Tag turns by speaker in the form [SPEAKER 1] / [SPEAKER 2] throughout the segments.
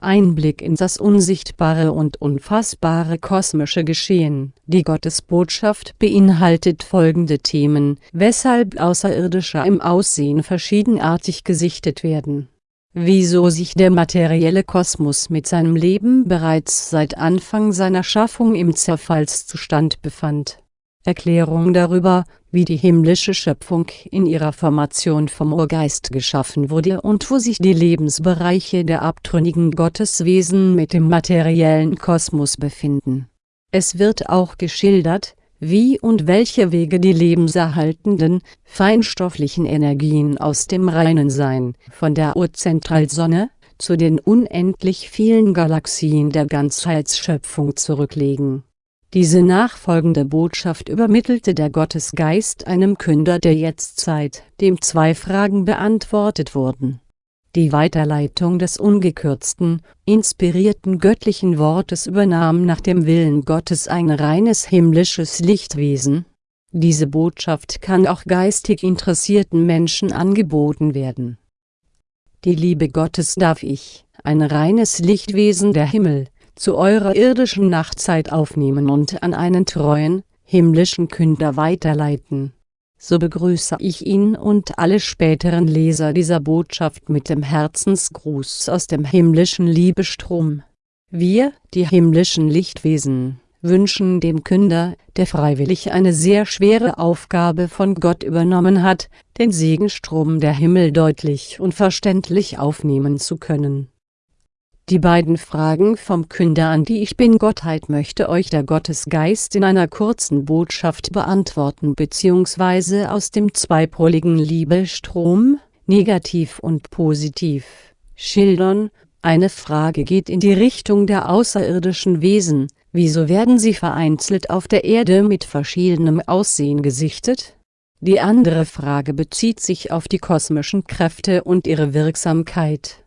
[SPEAKER 1] Einblick in das unsichtbare und unfassbare kosmische Geschehen. Die Gottesbotschaft beinhaltet folgende Themen, weshalb Außerirdische im Aussehen verschiedenartig gesichtet werden. Wieso sich der materielle Kosmos mit seinem Leben bereits seit Anfang seiner Schaffung im Zerfallszustand befand. Erklärung darüber, wie die himmlische Schöpfung in ihrer Formation vom Urgeist geschaffen wurde und wo sich die Lebensbereiche der abtrünnigen Gotteswesen mit dem materiellen Kosmos befinden. Es wird auch geschildert, wie und welche Wege die lebenserhaltenden, feinstofflichen Energien aus dem reinen Sein, von der Urzentralsonne, zu den unendlich vielen Galaxien der Ganzheitsschöpfung zurücklegen diese nachfolgende Botschaft übermittelte der Gottesgeist einem Künder der Jetztzeit, dem zwei Fragen beantwortet wurden. Die Weiterleitung des ungekürzten, inspirierten göttlichen Wortes übernahm nach dem Willen Gottes ein reines himmlisches Lichtwesen. Diese Botschaft kann auch geistig interessierten Menschen angeboten werden. Die Liebe Gottes darf ich, ein reines Lichtwesen der Himmel, zu eurer irdischen Nachtzeit aufnehmen und an einen treuen, himmlischen Künder weiterleiten. So begrüße ich ihn und alle späteren Leser dieser Botschaft mit dem Herzensgruß aus dem himmlischen Liebestrom. Wir, die himmlischen Lichtwesen, wünschen dem Künder, der freiwillig eine sehr schwere Aufgabe von Gott übernommen hat, den Segenstrom der Himmel deutlich und verständlich aufnehmen zu können die beiden Fragen vom Künder an die Ich Bin-Gottheit möchte euch der Gottesgeist in einer kurzen Botschaft beantworten bzw. aus dem zweipoligen Liebestrom, negativ und positiv, schildern. Eine Frage geht in die Richtung der außerirdischen Wesen, wieso werden sie vereinzelt auf der Erde mit verschiedenem Aussehen gesichtet? Die andere Frage bezieht sich auf die kosmischen Kräfte und ihre Wirksamkeit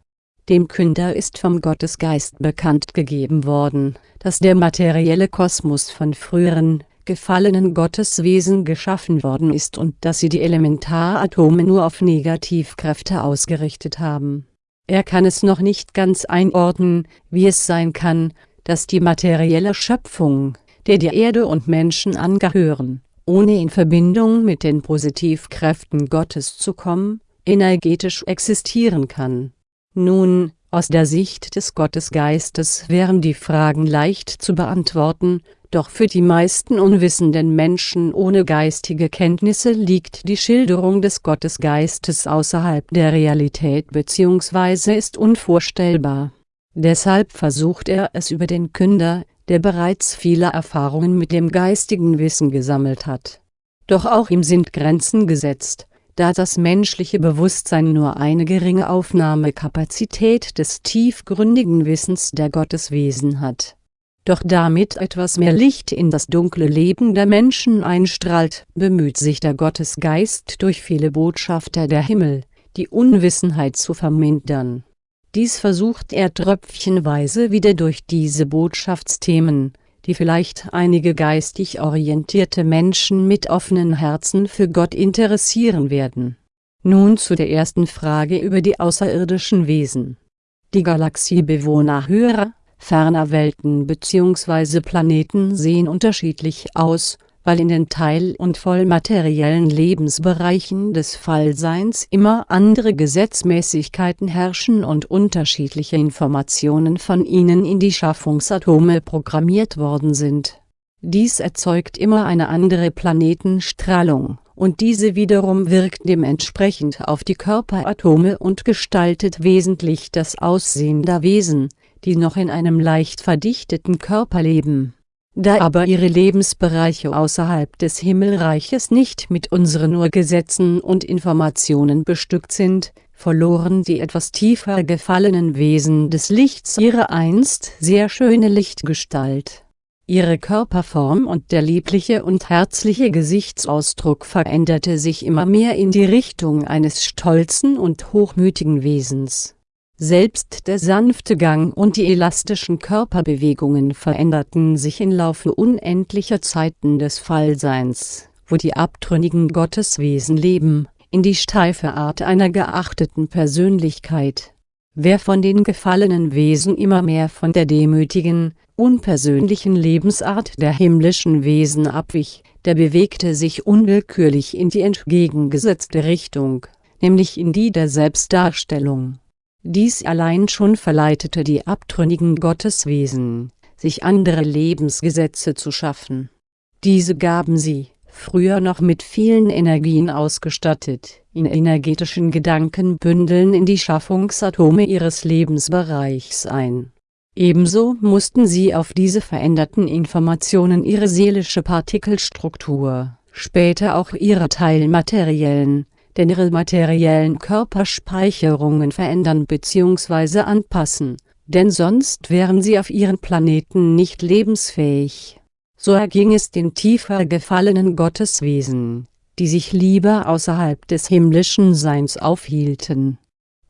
[SPEAKER 1] dem Künder ist vom Gottesgeist bekannt gegeben worden, dass der materielle Kosmos von früheren, gefallenen Gotteswesen geschaffen worden ist und dass sie die Elementaratome nur auf Negativkräfte ausgerichtet haben. Er kann es noch nicht ganz einordnen, wie es sein kann, dass die materielle Schöpfung, der die Erde und Menschen angehören, ohne in Verbindung mit den Positivkräften Gottes zu kommen, energetisch existieren kann nun, aus der Sicht des Gottesgeistes wären die Fragen leicht zu beantworten, doch für die meisten unwissenden Menschen ohne geistige Kenntnisse liegt die Schilderung des Gottesgeistes außerhalb der Realität bzw. ist unvorstellbar. Deshalb versucht er es über den Künder, der bereits viele Erfahrungen mit dem geistigen Wissen gesammelt hat. Doch auch ihm sind Grenzen gesetzt da das menschliche Bewusstsein nur eine geringe Aufnahmekapazität des tiefgründigen Wissens der Gotteswesen hat. Doch damit etwas mehr Licht in das dunkle Leben der Menschen einstrahlt, bemüht sich der Gottesgeist durch viele Botschafter der Himmel, die Unwissenheit zu vermindern. Dies versucht er tröpfchenweise wieder durch diese Botschaftsthemen, die vielleicht einige geistig orientierte Menschen mit offenen Herzen für Gott interessieren werden. Nun zu der ersten Frage über die außerirdischen Wesen. Die Galaxiebewohner höherer, ferner Welten bzw. Planeten sehen unterschiedlich aus, weil in den teil- und vollmateriellen Lebensbereichen des Fallseins immer andere Gesetzmäßigkeiten herrschen und unterschiedliche Informationen von ihnen in die Schaffungsatome programmiert worden sind. Dies erzeugt immer eine andere Planetenstrahlung, und diese wiederum wirkt dementsprechend auf die Körperatome und gestaltet wesentlich das Aussehen der Wesen, die noch in einem leicht verdichteten Körper leben da aber ihre Lebensbereiche außerhalb des Himmelreiches nicht mit unseren Urgesetzen und Informationen bestückt sind, verloren die etwas tiefer gefallenen Wesen des Lichts ihre einst sehr schöne Lichtgestalt. Ihre Körperform und der liebliche und herzliche Gesichtsausdruck veränderte sich immer mehr in die Richtung eines stolzen und hochmütigen Wesens selbst der sanfte Gang und die elastischen Körperbewegungen veränderten sich im Laufe unendlicher Zeiten des Fallseins, wo die abtrünnigen Gotteswesen leben, in die steife Art einer geachteten Persönlichkeit. Wer von den gefallenen Wesen immer mehr von der demütigen, unpersönlichen Lebensart der himmlischen Wesen abwich, der bewegte sich unwillkürlich in die entgegengesetzte Richtung, nämlich in die der Selbstdarstellung. Dies allein schon verleitete die abtrünnigen Gotteswesen, sich andere Lebensgesetze zu schaffen. Diese gaben sie, früher noch mit vielen Energien ausgestattet, in energetischen Gedankenbündeln in die Schaffungsatome ihres Lebensbereichs ein. Ebenso mussten sie auf diese veränderten Informationen ihre seelische Partikelstruktur, später auch ihre teilmateriellen, denn ihre materiellen Körperspeicherungen verändern bzw. anpassen, denn sonst wären sie auf ihren Planeten nicht lebensfähig. So erging es den tiefer gefallenen Gotteswesen, die sich lieber außerhalb des himmlischen Seins aufhielten.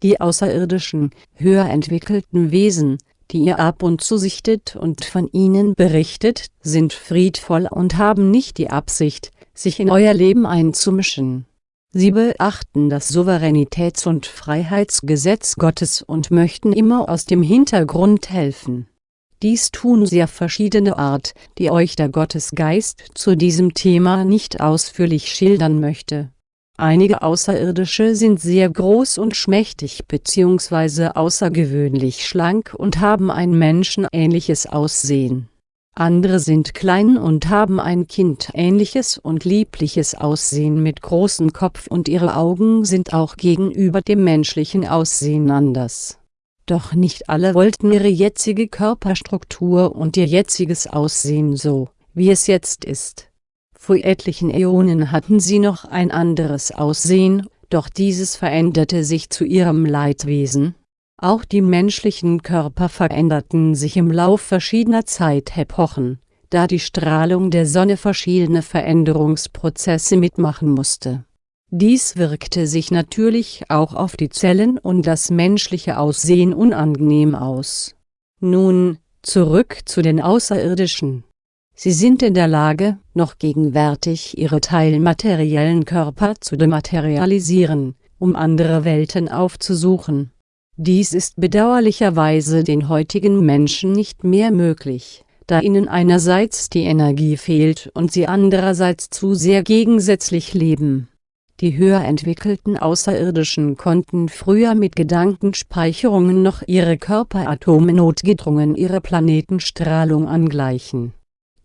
[SPEAKER 1] Die außerirdischen, höher entwickelten Wesen, die ihr ab und zu sichtet und von ihnen berichtet, sind friedvoll und haben nicht die Absicht, sich in euer Leben einzumischen. Sie beachten das Souveränitäts- und Freiheitsgesetz Gottes und möchten immer aus dem Hintergrund helfen. Dies tun sie auf verschiedene Art, die euch der Gottesgeist zu diesem Thema nicht ausführlich schildern möchte. Einige Außerirdische sind sehr groß und schmächtig bzw. außergewöhnlich schlank und haben ein menschenähnliches Aussehen andere sind klein und haben ein kindähnliches und liebliches Aussehen mit großem Kopf und ihre Augen sind auch gegenüber dem menschlichen Aussehen anders. Doch nicht alle wollten ihre jetzige Körperstruktur und ihr jetziges Aussehen so, wie es jetzt ist. Vor etlichen Äonen hatten sie noch ein anderes Aussehen, doch dieses veränderte sich zu ihrem Leidwesen, auch die menschlichen Körper veränderten sich im Lauf verschiedener Zeitepochen, da die Strahlung der Sonne verschiedene Veränderungsprozesse mitmachen musste. Dies wirkte sich natürlich auch auf die Zellen und das menschliche Aussehen unangenehm aus. Nun, zurück zu den Außerirdischen. Sie sind in der Lage, noch gegenwärtig ihre teilmateriellen Körper zu dematerialisieren, um andere Welten aufzusuchen dies ist bedauerlicherweise den heutigen Menschen nicht mehr möglich, da ihnen einerseits die Energie fehlt und sie andererseits zu sehr gegensätzlich leben. Die höher entwickelten Außerirdischen konnten früher mit Gedankenspeicherungen noch ihre Körperatome notgedrungen ihre Planetenstrahlung angleichen.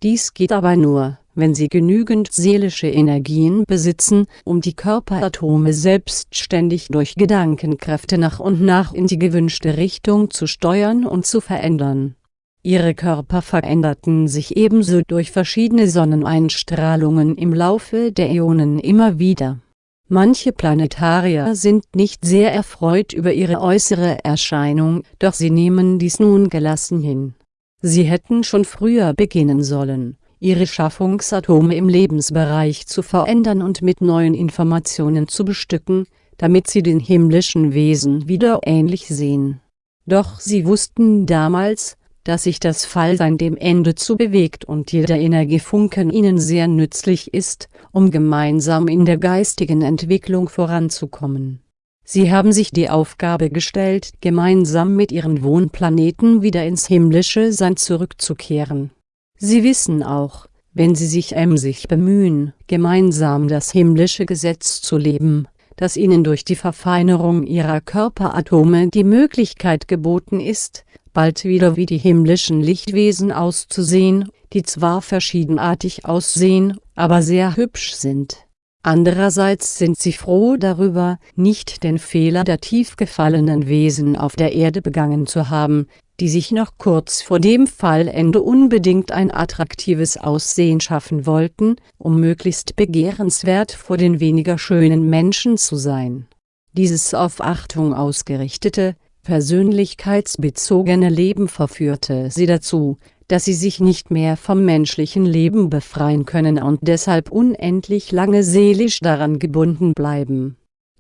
[SPEAKER 1] Dies geht aber nur, wenn sie genügend seelische Energien besitzen, um die Körperatome selbstständig durch Gedankenkräfte nach und nach in die gewünschte Richtung zu steuern und zu verändern. Ihre Körper veränderten sich ebenso durch verschiedene Sonneneinstrahlungen im Laufe der Äonen immer wieder. Manche Planetarier sind nicht sehr erfreut über ihre äußere Erscheinung, doch sie nehmen dies nun gelassen hin. Sie hätten schon früher beginnen sollen ihre Schaffungsatome im Lebensbereich zu verändern und mit neuen Informationen zu bestücken, damit sie den himmlischen Wesen wieder ähnlich sehen. Doch sie wussten damals, dass sich das Fallsein dem Ende zu bewegt und jeder Energiefunken ihnen sehr nützlich ist, um gemeinsam in der geistigen Entwicklung voranzukommen. Sie haben sich die Aufgabe gestellt, gemeinsam mit ihren Wohnplaneten wieder ins himmlische Sein zurückzukehren Sie wissen auch, wenn sie sich emsig bemühen, gemeinsam das himmlische Gesetz zu leben, dass ihnen durch die Verfeinerung ihrer Körperatome die Möglichkeit geboten ist, bald wieder wie die himmlischen Lichtwesen auszusehen, die zwar verschiedenartig aussehen, aber sehr hübsch sind. Andererseits sind sie froh darüber, nicht den Fehler der tief gefallenen Wesen auf der Erde begangen zu haben, die sich noch kurz vor dem Fallende unbedingt ein attraktives Aussehen schaffen wollten, um möglichst begehrenswert vor den weniger schönen Menschen zu sein. Dieses auf Achtung ausgerichtete, persönlichkeitsbezogene Leben verführte sie dazu, dass sie sich nicht mehr vom menschlichen Leben befreien können und deshalb unendlich lange seelisch daran gebunden bleiben.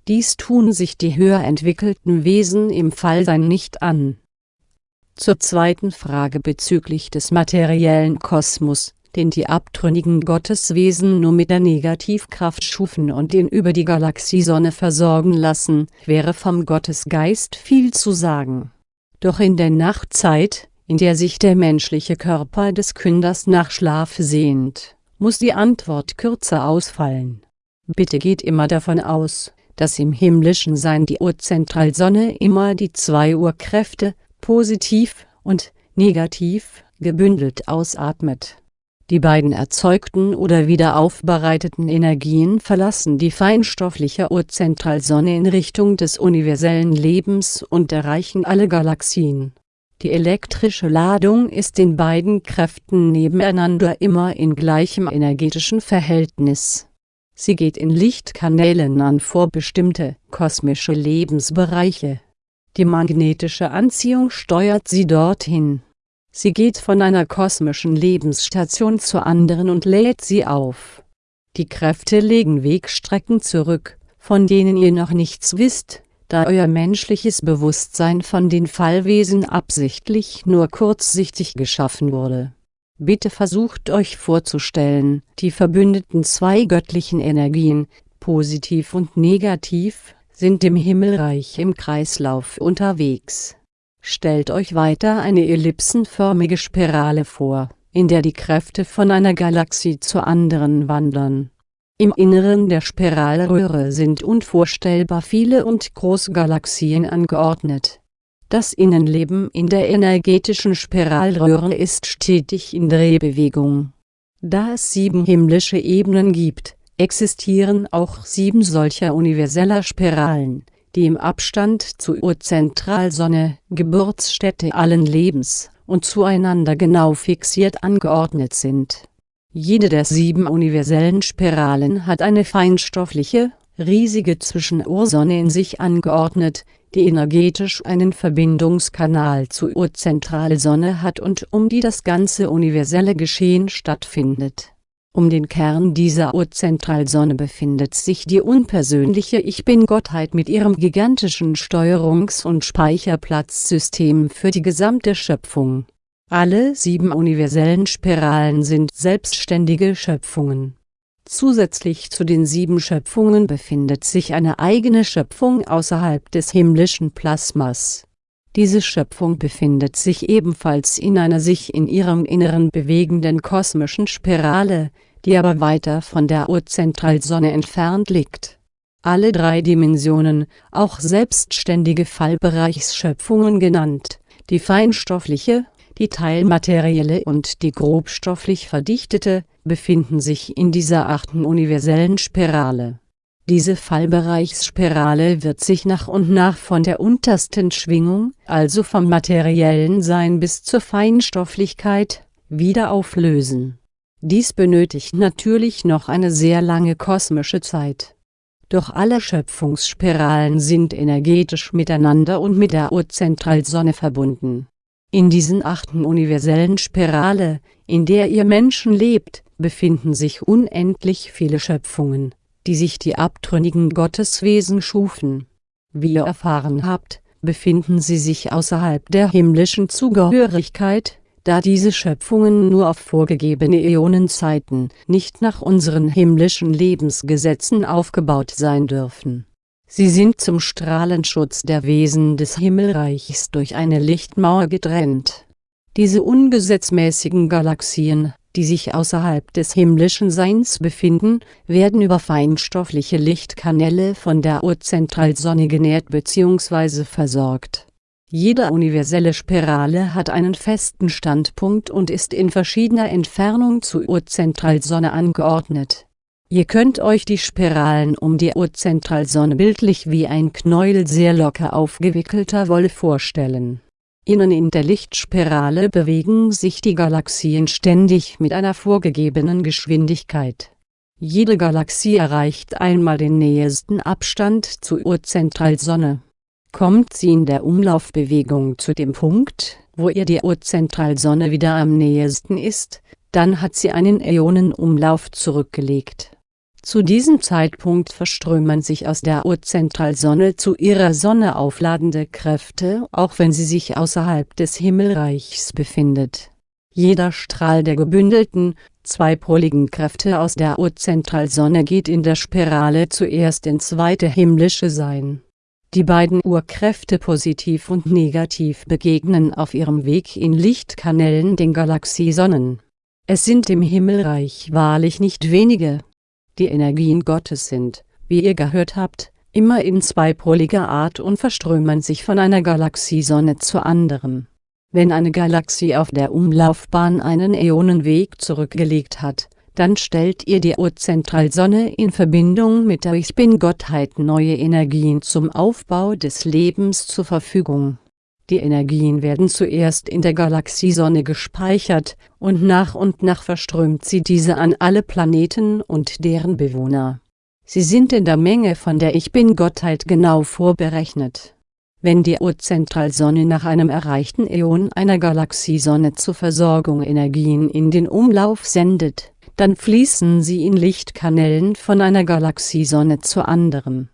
[SPEAKER 1] Dies tun sich die höher entwickelten Wesen im Fallsein nicht an zur zweiten Frage bezüglich des materiellen Kosmos, den die abtrünnigen Gotteswesen nur mit der Negativkraft schufen und den über die Galaxiesonne versorgen lassen, wäre vom Gottesgeist viel zu sagen. Doch in der Nachtzeit, in der sich der menschliche Körper des Künders nach Schlaf sehnt, muss die Antwort kürzer ausfallen. Bitte geht immer davon aus, dass im himmlischen Sein die Urzentralsonne immer die zwei Urkräfte, positiv und negativ, gebündelt ausatmet. Die beiden erzeugten oder wieder aufbereiteten Energien verlassen die feinstoffliche Urzentralsonne in Richtung des universellen Lebens und erreichen alle Galaxien. Die elektrische Ladung ist den beiden Kräften nebeneinander immer in gleichem energetischen Verhältnis. Sie geht in Lichtkanälen an vorbestimmte kosmische Lebensbereiche. Die magnetische Anziehung steuert sie dorthin. Sie geht von einer kosmischen Lebensstation zur anderen und lädt sie auf. Die Kräfte legen Wegstrecken zurück, von denen ihr noch nichts wisst, da euer menschliches Bewusstsein von den Fallwesen absichtlich nur kurzsichtig geschaffen wurde. Bitte versucht euch vorzustellen, die verbündeten zwei göttlichen Energien, positiv und negativ, sind im Himmelreich im Kreislauf unterwegs. Stellt euch weiter eine ellipsenförmige Spirale vor, in der die Kräfte von einer Galaxie zur anderen wandern im Inneren der Spiralröhre sind unvorstellbar viele und große Galaxien angeordnet. Das Innenleben in der energetischen Spiralröhre ist stetig in Drehbewegung. Da es sieben himmlische Ebenen gibt, existieren auch sieben solcher universeller Spiralen, die im Abstand zur Urzentralsonne, Geburtsstätte allen Lebens, und zueinander genau fixiert angeordnet sind jede der sieben universellen Spiralen hat eine feinstoffliche, riesige Zwischenursonne in sich angeordnet, die energetisch einen Verbindungskanal zur Urzentralsonne hat und um die das ganze universelle Geschehen stattfindet. Um den Kern dieser Urzentralsonne befindet sich die unpersönliche Ich Bin-Gottheit mit ihrem gigantischen Steuerungs- und Speicherplatzsystem für die gesamte Schöpfung alle sieben universellen Spiralen sind selbstständige Schöpfungen. Zusätzlich zu den sieben Schöpfungen befindet sich eine eigene Schöpfung außerhalb des himmlischen Plasmas. Diese Schöpfung befindet sich ebenfalls in einer sich in ihrem Inneren bewegenden kosmischen Spirale, die aber weiter von der Urzentralsonne entfernt liegt. Alle drei Dimensionen, auch selbstständige Fallbereichsschöpfungen genannt, die feinstoffliche, die teilmaterielle und die grobstofflich verdichtete, befinden sich in dieser achten universellen Spirale. Diese Fallbereichsspirale wird sich nach und nach von der untersten Schwingung, also vom materiellen Sein bis zur Feinstofflichkeit, wieder auflösen. Dies benötigt natürlich noch eine sehr lange kosmische Zeit. Doch alle Schöpfungsspiralen sind energetisch miteinander und mit der Urzentralsonne verbunden in diesen achten universellen Spirale, in der ihr Menschen lebt, befinden sich unendlich viele Schöpfungen, die sich die abtrünnigen Gotteswesen schufen. Wie ihr erfahren habt, befinden sie sich außerhalb der himmlischen Zugehörigkeit, da diese Schöpfungen nur auf vorgegebene Äonenzeiten, nicht nach unseren himmlischen Lebensgesetzen aufgebaut sein dürfen Sie sind zum Strahlenschutz der Wesen des Himmelreichs durch eine Lichtmauer getrennt. Diese ungesetzmäßigen Galaxien, die sich außerhalb des himmlischen Seins befinden, werden über feinstoffliche Lichtkanäle von der Urzentralsonne genährt bzw. versorgt. Jede universelle Spirale hat einen festen Standpunkt und ist in verschiedener Entfernung zur Urzentralsonne angeordnet Ihr könnt euch die Spiralen um die Urzentralsonne bildlich wie ein Knäuel sehr locker aufgewickelter Wolle vorstellen. Innen in der Lichtspirale bewegen sich die Galaxien ständig mit einer vorgegebenen Geschwindigkeit. Jede Galaxie erreicht einmal den nähesten Abstand zur Urzentralsonne. Kommt sie in der Umlaufbewegung zu dem Punkt, wo ihr die Urzentralsonne wieder am nähesten ist, dann hat sie einen Äonenumlauf zurückgelegt zu diesem Zeitpunkt verströmen sich aus der Urzentralsonne zu ihrer Sonne aufladende Kräfte, auch wenn sie sich außerhalb des Himmelreichs befindet. Jeder Strahl der gebündelten, zweipoligen Kräfte aus der Urzentralsonne geht in der Spirale zuerst ins zweite himmlische Sein. Die beiden Urkräfte positiv und negativ begegnen auf ihrem Weg in Lichtkanälen den Galaxiesonnen. Es sind im Himmelreich wahrlich nicht wenige. Die Energien Gottes sind, wie ihr gehört habt, immer in zweipoliger Art und verströmen sich von einer Galaxiesonne zur anderen. Wenn eine Galaxie auf der Umlaufbahn einen Äonenweg zurückgelegt hat, dann stellt ihr die Urzentralsonne in Verbindung mit der Ich Bin-Gottheit neue Energien zum Aufbau des Lebens zur Verfügung. Die Energien werden zuerst in der Galaxiesonne gespeichert, und nach und nach verströmt sie diese an alle Planeten und deren Bewohner. Sie sind in der Menge von der Ich Bin-Gottheit genau vorberechnet wenn die Urzentralsonne nach einem erreichten Äon einer Galaxiesonne zur Versorgung Energien in den Umlauf sendet, dann fließen sie in Lichtkanälen von einer Galaxiesonne zur anderen.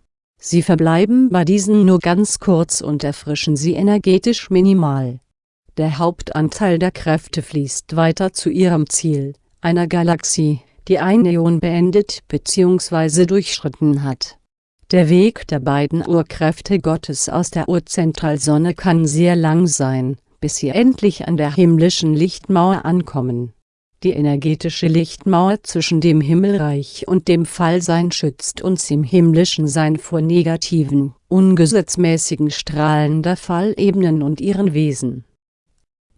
[SPEAKER 1] Sie verbleiben bei diesen nur ganz kurz und erfrischen sie energetisch minimal. Der Hauptanteil der Kräfte fließt weiter zu ihrem Ziel, einer Galaxie, die ein Äon beendet bzw. durchschritten hat der Weg der beiden Urkräfte Gottes aus der Urzentralsonne kann sehr lang sein, bis sie endlich an der himmlischen Lichtmauer ankommen. Die energetische Lichtmauer zwischen dem Himmelreich und dem Fallsein schützt uns im himmlischen Sein vor negativen, ungesetzmäßigen Strahlen der Fallebenen und ihren Wesen.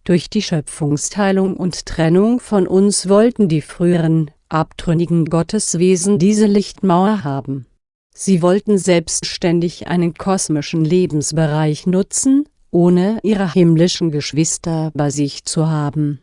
[SPEAKER 1] Durch die Schöpfungsteilung und Trennung von uns wollten die früheren, abtrünnigen Gotteswesen diese Lichtmauer haben Sie wollten selbstständig einen kosmischen Lebensbereich nutzen, ohne ihre himmlischen Geschwister bei sich zu haben.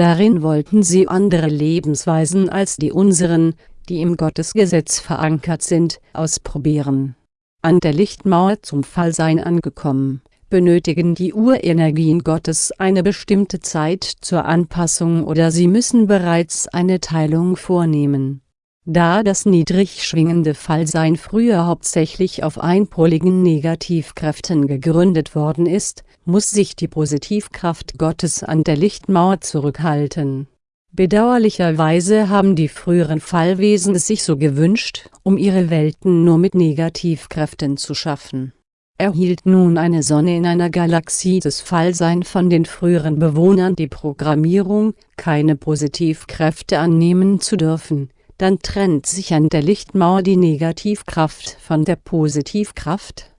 [SPEAKER 1] Darin wollten sie andere Lebensweisen als die unseren, die im Gottesgesetz verankert sind, ausprobieren. An der Lichtmauer zum Fallsein angekommen, benötigen die Urenergien Gottes eine bestimmte Zeit zur Anpassung oder sie müssen bereits eine Teilung vornehmen da das niedrig schwingende Fallsein früher hauptsächlich auf einpoligen Negativkräften gegründet worden ist, muss sich die Positivkraft Gottes an der Lichtmauer zurückhalten. Bedauerlicherweise haben die früheren Fallwesen es sich so gewünscht, um ihre Welten nur mit Negativkräften zu schaffen. Erhielt nun eine Sonne in einer Galaxie des Fallsein von den früheren Bewohnern die Programmierung, keine Positivkräfte annehmen zu dürfen, dann trennt sich an der Lichtmauer die Negativkraft von der Positivkraft.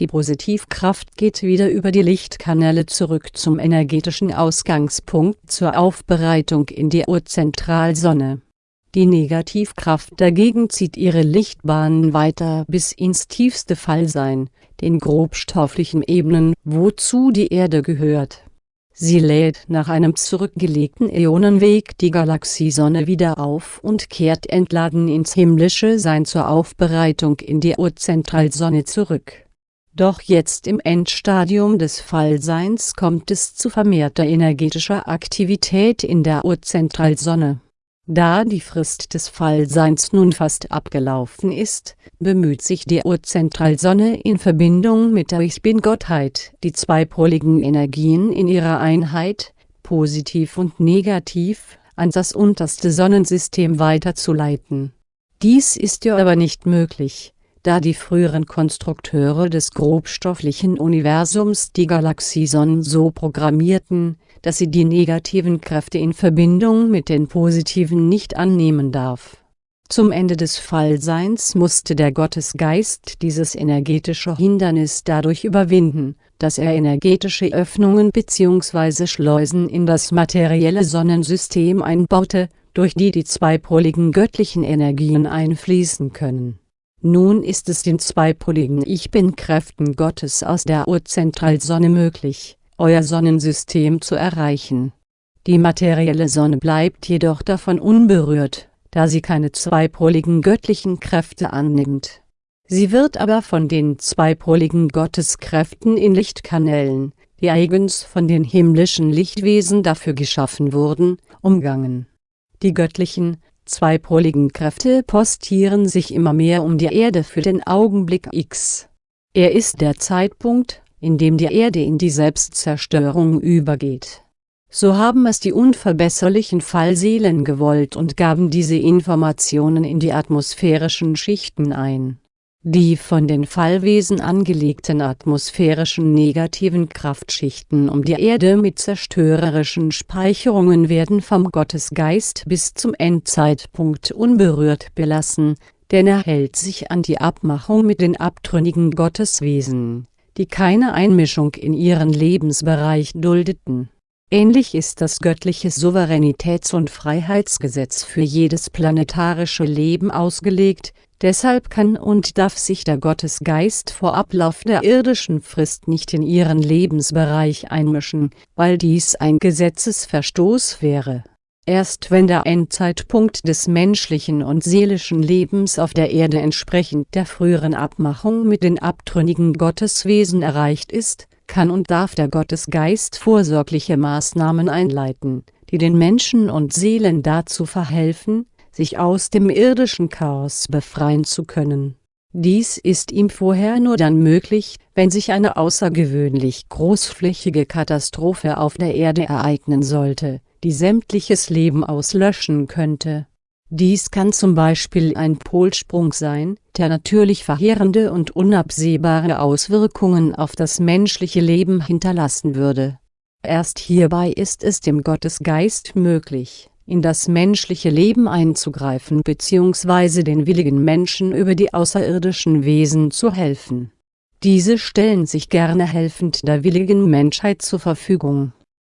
[SPEAKER 1] Die Positivkraft geht wieder über die Lichtkanäle zurück zum energetischen Ausgangspunkt zur Aufbereitung in die Urzentralsonne. Die Negativkraft dagegen zieht ihre Lichtbahnen weiter bis ins tiefste Fallsein, den grobstofflichen Ebenen, wozu die Erde gehört Sie lädt nach einem zurückgelegten Äonenweg die Galaxiesonne wieder auf und kehrt entladen ins himmlische Sein zur Aufbereitung in die Urzentralsonne zurück. Doch jetzt im Endstadium des Fallseins kommt es zu vermehrter energetischer Aktivität in der Urzentralsonne da die Frist des Fallseins nun fast abgelaufen ist, bemüht sich die Urzentralsonne in Verbindung mit der Ich Bin-Gottheit, die zweipoligen Energien in ihrer Einheit, positiv und negativ, an das unterste Sonnensystem weiterzuleiten. Dies ist ihr aber nicht möglich, da die früheren Konstrukteure des grobstofflichen Universums die Galaxiesonnen so programmierten, dass sie die negativen Kräfte in Verbindung mit den positiven nicht annehmen darf. Zum Ende des Fallseins musste der Gottesgeist dieses energetische Hindernis dadurch überwinden, dass er energetische Öffnungen bzw. Schleusen in das materielle Sonnensystem einbaute, durch die die zweipoligen göttlichen Energien einfließen können. Nun ist es den zweipoligen Ich Bin-Kräften Gottes aus der Urzentralsonne möglich, euer Sonnensystem zu erreichen. Die materielle Sonne bleibt jedoch davon unberührt, da sie keine zweipoligen göttlichen Kräfte annimmt. Sie wird aber von den zweipoligen Gotteskräften in Lichtkanälen, die eigens von den himmlischen Lichtwesen dafür geschaffen wurden, umgangen. Die göttlichen, zweipoligen Kräfte postieren sich immer mehr um die Erde für den Augenblick X. Er ist der Zeitpunkt, in dem die Erde in die Selbstzerstörung übergeht. So haben es die unverbesserlichen Fallseelen gewollt und gaben diese Informationen in die atmosphärischen Schichten ein. Die von den Fallwesen angelegten atmosphärischen negativen Kraftschichten um die Erde mit zerstörerischen Speicherungen werden vom Gottesgeist bis zum Endzeitpunkt unberührt belassen, denn er hält sich an die Abmachung mit den abtrünnigen Gotteswesen, die keine Einmischung in ihren Lebensbereich duldeten. Ähnlich ist das göttliche Souveränitäts- und Freiheitsgesetz für jedes planetarische Leben ausgelegt, deshalb kann und darf sich der Gottesgeist vor Ablauf der irdischen Frist nicht in ihren Lebensbereich einmischen, weil dies ein Gesetzesverstoß wäre. Erst wenn der Endzeitpunkt des menschlichen und seelischen Lebens auf der Erde entsprechend der früheren Abmachung mit den abtrünnigen Gotteswesen erreicht ist, kann und darf der Gottesgeist vorsorgliche Maßnahmen einleiten, die den Menschen und Seelen dazu verhelfen, sich aus dem irdischen Chaos befreien zu können. Dies ist ihm vorher nur dann möglich, wenn sich eine außergewöhnlich großflächige Katastrophe auf der Erde ereignen sollte die sämtliches Leben auslöschen könnte. Dies kann zum Beispiel ein Polsprung sein, der natürlich verheerende und unabsehbare Auswirkungen auf das menschliche Leben hinterlassen würde. Erst hierbei ist es dem Gottesgeist möglich, in das menschliche Leben einzugreifen bzw. den willigen Menschen über die außerirdischen Wesen zu helfen. Diese stellen sich gerne helfend der willigen Menschheit zur Verfügung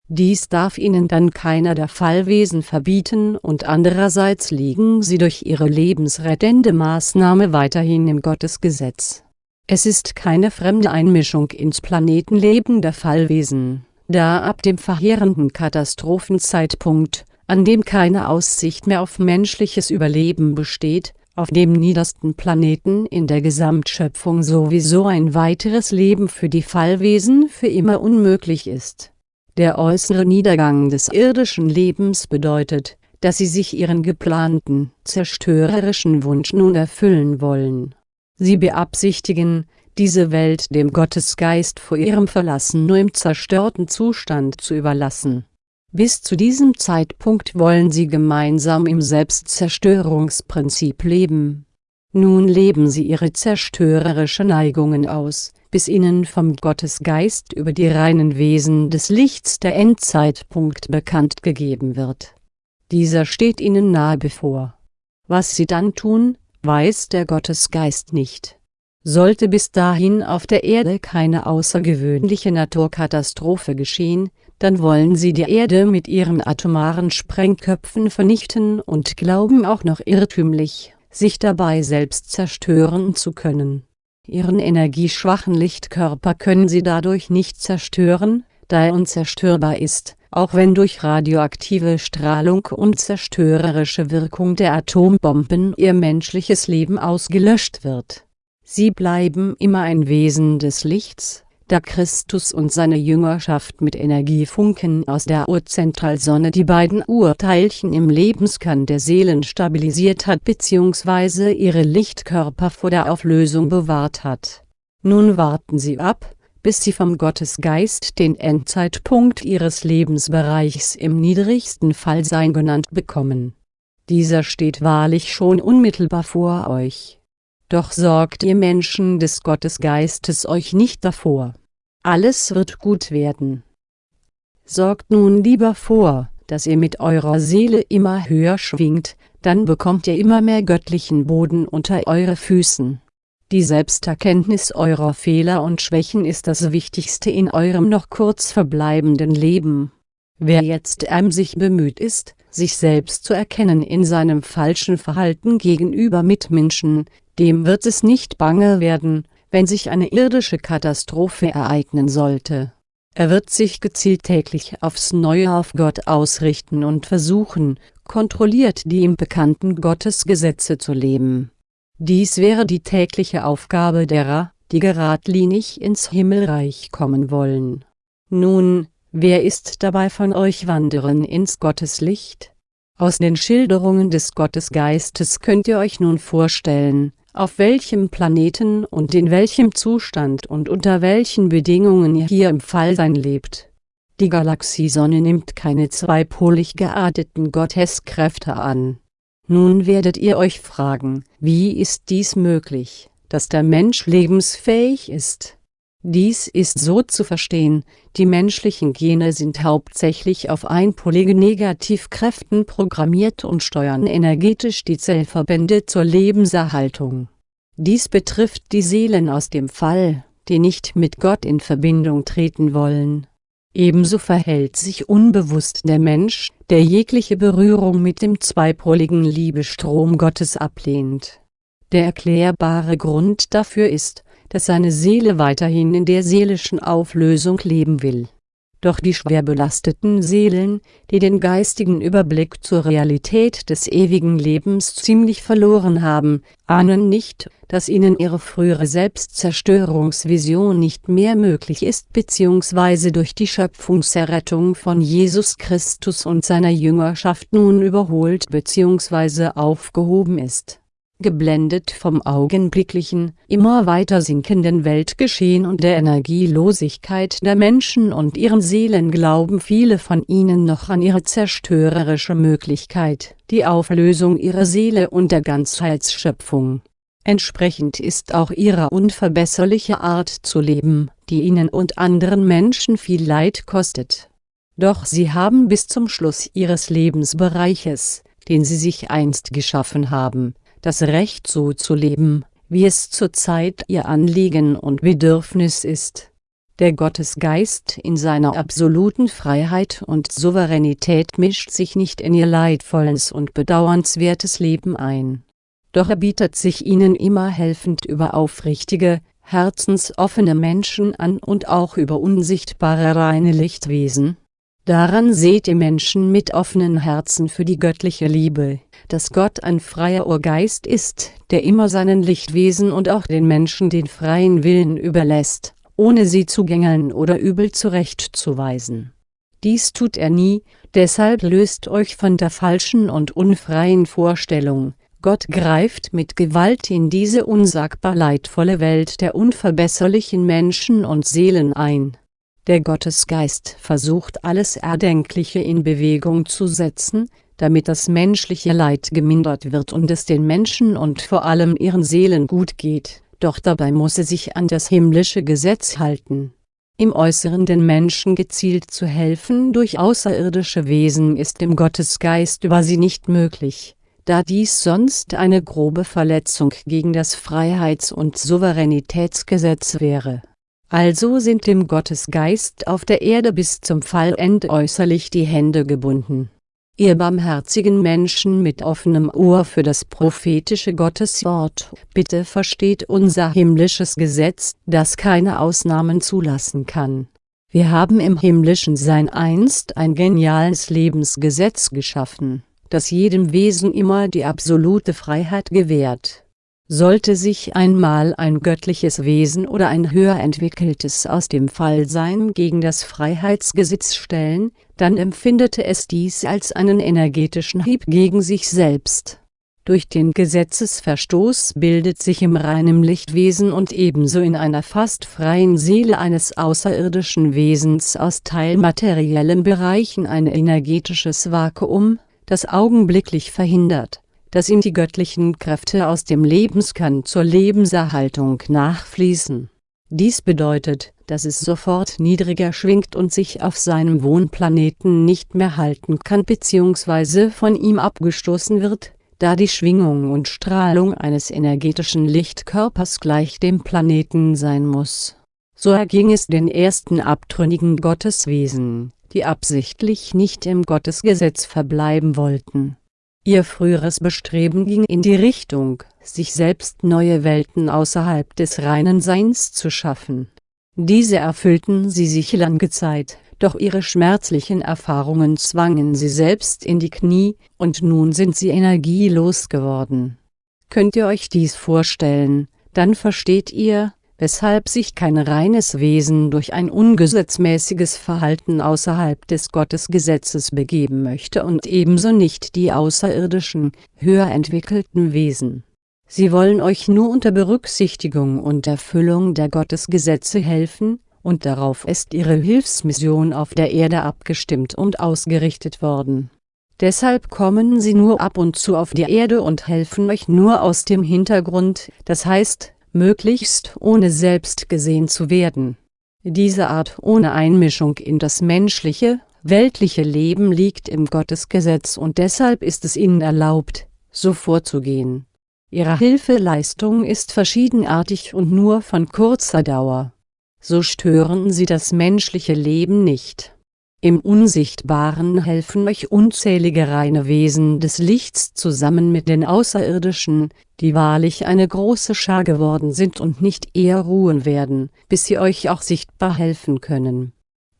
[SPEAKER 1] dies darf ihnen dann keiner der Fallwesen verbieten und andererseits liegen sie durch ihre lebensrettende Maßnahme weiterhin im Gottesgesetz. Es ist keine fremde Einmischung ins Planetenleben der Fallwesen, da ab dem verheerenden Katastrophenzeitpunkt, an dem keine Aussicht mehr auf menschliches Überleben besteht, auf dem niedersten Planeten in der Gesamtschöpfung sowieso ein weiteres Leben für die Fallwesen für immer unmöglich ist der äußere Niedergang des irdischen Lebens bedeutet, dass sie sich ihren geplanten, zerstörerischen Wunsch nun erfüllen wollen. Sie beabsichtigen, diese Welt dem Gottesgeist vor ihrem Verlassen nur im zerstörten Zustand zu überlassen. Bis zu diesem Zeitpunkt wollen sie gemeinsam im Selbstzerstörungsprinzip leben. Nun leben sie ihre zerstörerische Neigungen aus, bis ihnen vom Gottesgeist über die reinen Wesen des Lichts der Endzeitpunkt bekannt gegeben wird. Dieser steht ihnen nahe bevor. Was sie dann tun, weiß der Gottesgeist nicht. Sollte bis dahin auf der Erde keine außergewöhnliche Naturkatastrophe geschehen, dann wollen sie die Erde mit ihren atomaren Sprengköpfen vernichten und glauben auch noch irrtümlich, sich dabei selbst zerstören zu können Ihren energieschwachen Lichtkörper können sie dadurch nicht zerstören, da er unzerstörbar ist, auch wenn durch radioaktive Strahlung und zerstörerische Wirkung der Atombomben ihr menschliches Leben ausgelöscht wird. Sie bleiben immer ein Wesen des Lichts, da Christus und seine Jüngerschaft mit Energiefunken aus der Urzentralsonne die beiden Urteilchen im Lebenskern der Seelen stabilisiert hat bzw. ihre Lichtkörper vor der Auflösung bewahrt hat. Nun warten sie ab, bis sie vom Gottesgeist den Endzeitpunkt ihres Lebensbereichs im niedrigsten Fallsein genannt bekommen. Dieser steht wahrlich schon unmittelbar vor euch doch sorgt ihr Menschen des Gottesgeistes euch nicht davor. Alles wird gut werden. Sorgt nun lieber vor, dass ihr mit eurer Seele immer höher schwingt, dann bekommt ihr immer mehr göttlichen Boden unter eure Füßen. Die Selbsterkenntnis eurer Fehler und Schwächen ist das Wichtigste in eurem noch kurz verbleibenden Leben. Wer jetzt emsig bemüht ist, sich selbst zu erkennen in seinem falschen Verhalten gegenüber Mitmenschen, dem wird es nicht bange werden, wenn sich eine irdische Katastrophe ereignen sollte. Er wird sich gezielt täglich aufs Neue auf Gott ausrichten und versuchen, kontrolliert die ihm bekannten Gottesgesetze zu leben. Dies wäre die tägliche Aufgabe derer, die geradlinig ins Himmelreich kommen wollen. Nun, wer ist dabei von euch Wanderen ins Gotteslicht? Aus den Schilderungen des Gottesgeistes könnt ihr euch nun vorstellen, auf welchem Planeten und in welchem Zustand und unter welchen Bedingungen ihr hier im Fallsein lebt. Die Galaxiesonne nimmt keine zweipolig gearteten Gotteskräfte an. Nun werdet ihr euch fragen, wie ist dies möglich, dass der Mensch lebensfähig ist? Dies ist so zu verstehen, die menschlichen Gene sind hauptsächlich auf einpolige Negativkräften programmiert und steuern energetisch die Zellverbände zur Lebenserhaltung. Dies betrifft die Seelen aus dem Fall, die nicht mit Gott in Verbindung treten wollen. Ebenso verhält sich unbewusst der Mensch, der jegliche Berührung mit dem zweipoligen Liebestrom Gottes ablehnt. Der erklärbare Grund dafür ist, dass seine Seele weiterhin in der seelischen Auflösung leben will. Doch die schwer belasteten Seelen, die den geistigen Überblick zur Realität des ewigen Lebens ziemlich verloren haben, ahnen nicht, dass ihnen ihre frühere Selbstzerstörungsvision nicht mehr möglich ist bzw. durch die Schöpfungserrettung von Jesus Christus und seiner Jüngerschaft nun überholt bzw. aufgehoben ist geblendet vom augenblicklichen, immer weiter sinkenden Weltgeschehen und der Energielosigkeit der Menschen und ihren Seelen glauben viele von ihnen noch an ihre zerstörerische Möglichkeit, die Auflösung ihrer Seele und der Ganzheitsschöpfung. Entsprechend ist auch ihre unverbesserliche Art zu leben, die ihnen und anderen Menschen viel Leid kostet. Doch sie haben bis zum Schluss ihres Lebensbereiches, den sie sich einst geschaffen haben, das Recht so zu leben, wie es zurzeit ihr Anliegen und Bedürfnis ist. Der Gottesgeist in seiner absoluten Freiheit und Souveränität mischt sich nicht in ihr leidvolles und bedauernswertes Leben ein. Doch er bietet sich ihnen immer helfend über aufrichtige, herzensoffene Menschen an und auch über unsichtbare reine Lichtwesen. Daran seht ihr Menschen mit offenen Herzen für die göttliche Liebe, dass Gott ein freier Urgeist ist, der immer seinen Lichtwesen und auch den Menschen den freien Willen überlässt, ohne sie zu gängeln oder übel zurechtzuweisen. Dies tut er nie, deshalb löst euch von der falschen und unfreien Vorstellung, Gott greift mit Gewalt in diese unsagbar leidvolle Welt der unverbesserlichen Menschen und Seelen ein. Der Gottesgeist versucht alles Erdenkliche in Bewegung zu setzen, damit das menschliche Leid gemindert wird und es den Menschen und vor allem ihren Seelen gut geht, doch dabei muss er sich an das himmlische Gesetz halten. Im Äußeren den Menschen gezielt zu helfen durch außerirdische Wesen ist dem Gottesgeist über sie nicht möglich, da dies sonst eine grobe Verletzung gegen das Freiheits- und Souveränitätsgesetz wäre. Also sind dem Gottesgeist auf der Erde bis zum Fallende äußerlich die Hände gebunden Ihr barmherzigen Menschen mit offenem Ohr für das prophetische Gotteswort, bitte versteht unser himmlisches Gesetz, das keine Ausnahmen zulassen kann. Wir haben im himmlischen Sein einst ein geniales Lebensgesetz geschaffen, das jedem Wesen immer die absolute Freiheit gewährt sollte sich einmal ein göttliches Wesen oder ein höher entwickeltes aus dem Fallsein gegen das Freiheitsgesetz stellen, dann empfindete es dies als einen energetischen Hieb gegen sich selbst. Durch den Gesetzesverstoß bildet sich im reinen Lichtwesen und ebenso in einer fast freien Seele eines außerirdischen Wesens aus teilmateriellen Bereichen ein energetisches Vakuum, das augenblicklich verhindert dass ihm die göttlichen Kräfte aus dem Lebenskern zur Lebenserhaltung nachfließen. Dies bedeutet, dass es sofort niedriger schwingt und sich auf seinem Wohnplaneten nicht mehr halten kann bzw. von ihm abgestoßen wird, da die Schwingung und Strahlung eines energetischen Lichtkörpers gleich dem Planeten sein muss. So erging es den ersten abtrünnigen Gotteswesen, die absichtlich nicht im Gottesgesetz verbleiben wollten Ihr früheres Bestreben ging in die Richtung, sich selbst neue Welten außerhalb des reinen Seins zu schaffen. Diese erfüllten sie sich lange Zeit, doch ihre schmerzlichen Erfahrungen zwangen sie selbst in die Knie, und nun sind sie energielos geworden. Könnt ihr euch dies vorstellen, dann versteht ihr, weshalb sich kein reines Wesen durch ein ungesetzmäßiges Verhalten außerhalb des Gottesgesetzes begeben möchte und ebenso nicht die außerirdischen, höher entwickelten Wesen. Sie wollen euch nur unter Berücksichtigung und Erfüllung der Gottesgesetze helfen, und darauf ist ihre Hilfsmission auf der Erde abgestimmt und ausgerichtet worden. Deshalb kommen sie nur ab und zu auf die Erde und helfen euch nur aus dem Hintergrund, das heißt, möglichst ohne selbst gesehen zu werden. Diese Art ohne Einmischung in das menschliche, weltliche Leben liegt im Gottesgesetz und deshalb ist es ihnen erlaubt, so vorzugehen. Ihre Hilfeleistung ist verschiedenartig und nur von kurzer Dauer. So stören sie das menschliche Leben nicht. Im Unsichtbaren helfen euch unzählige reine Wesen des Lichts zusammen mit den Außerirdischen, die wahrlich eine große Schar geworden sind und nicht eher ruhen werden, bis sie euch auch sichtbar helfen können.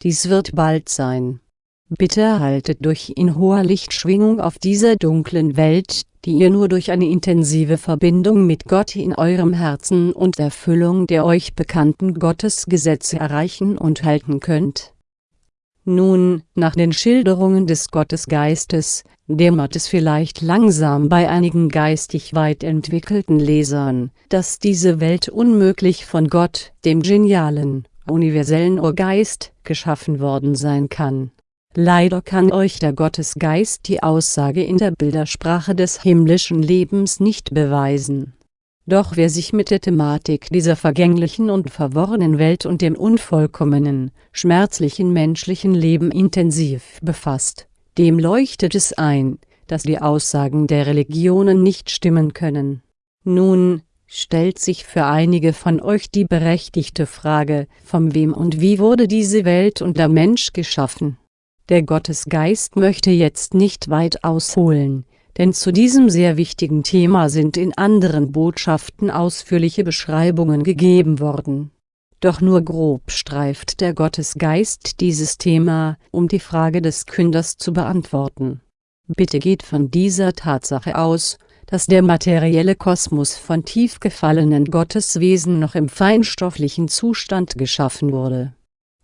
[SPEAKER 1] Dies wird bald sein. Bitte haltet durch in hoher Lichtschwingung auf dieser dunklen Welt, die ihr nur durch eine intensive Verbindung mit Gott in eurem Herzen und Erfüllung der euch bekannten Gottesgesetze erreichen und halten könnt. Nun, nach den Schilderungen des Gottesgeistes, dämmert es vielleicht langsam bei einigen geistig weit entwickelten Lesern, dass diese Welt unmöglich von Gott, dem genialen, universellen Urgeist, geschaffen worden sein kann Leider kann euch der Gottesgeist die Aussage in der Bildersprache des himmlischen Lebens nicht beweisen. Doch wer sich mit der Thematik dieser vergänglichen und verworrenen Welt und dem unvollkommenen, schmerzlichen menschlichen Leben intensiv befasst, dem leuchtet es ein, dass die Aussagen der Religionen nicht stimmen können. Nun, stellt sich für einige von euch die berechtigte Frage, von wem und wie wurde diese Welt und der Mensch geschaffen? Der Gottesgeist möchte jetzt nicht weit ausholen, denn zu diesem sehr wichtigen Thema sind in anderen Botschaften ausführliche Beschreibungen gegeben worden. Doch nur grob streift der Gottesgeist dieses Thema, um die Frage des Künders zu beantworten. Bitte geht von dieser Tatsache aus, dass der materielle Kosmos von tief gefallenen Gotteswesen noch im feinstofflichen Zustand geschaffen wurde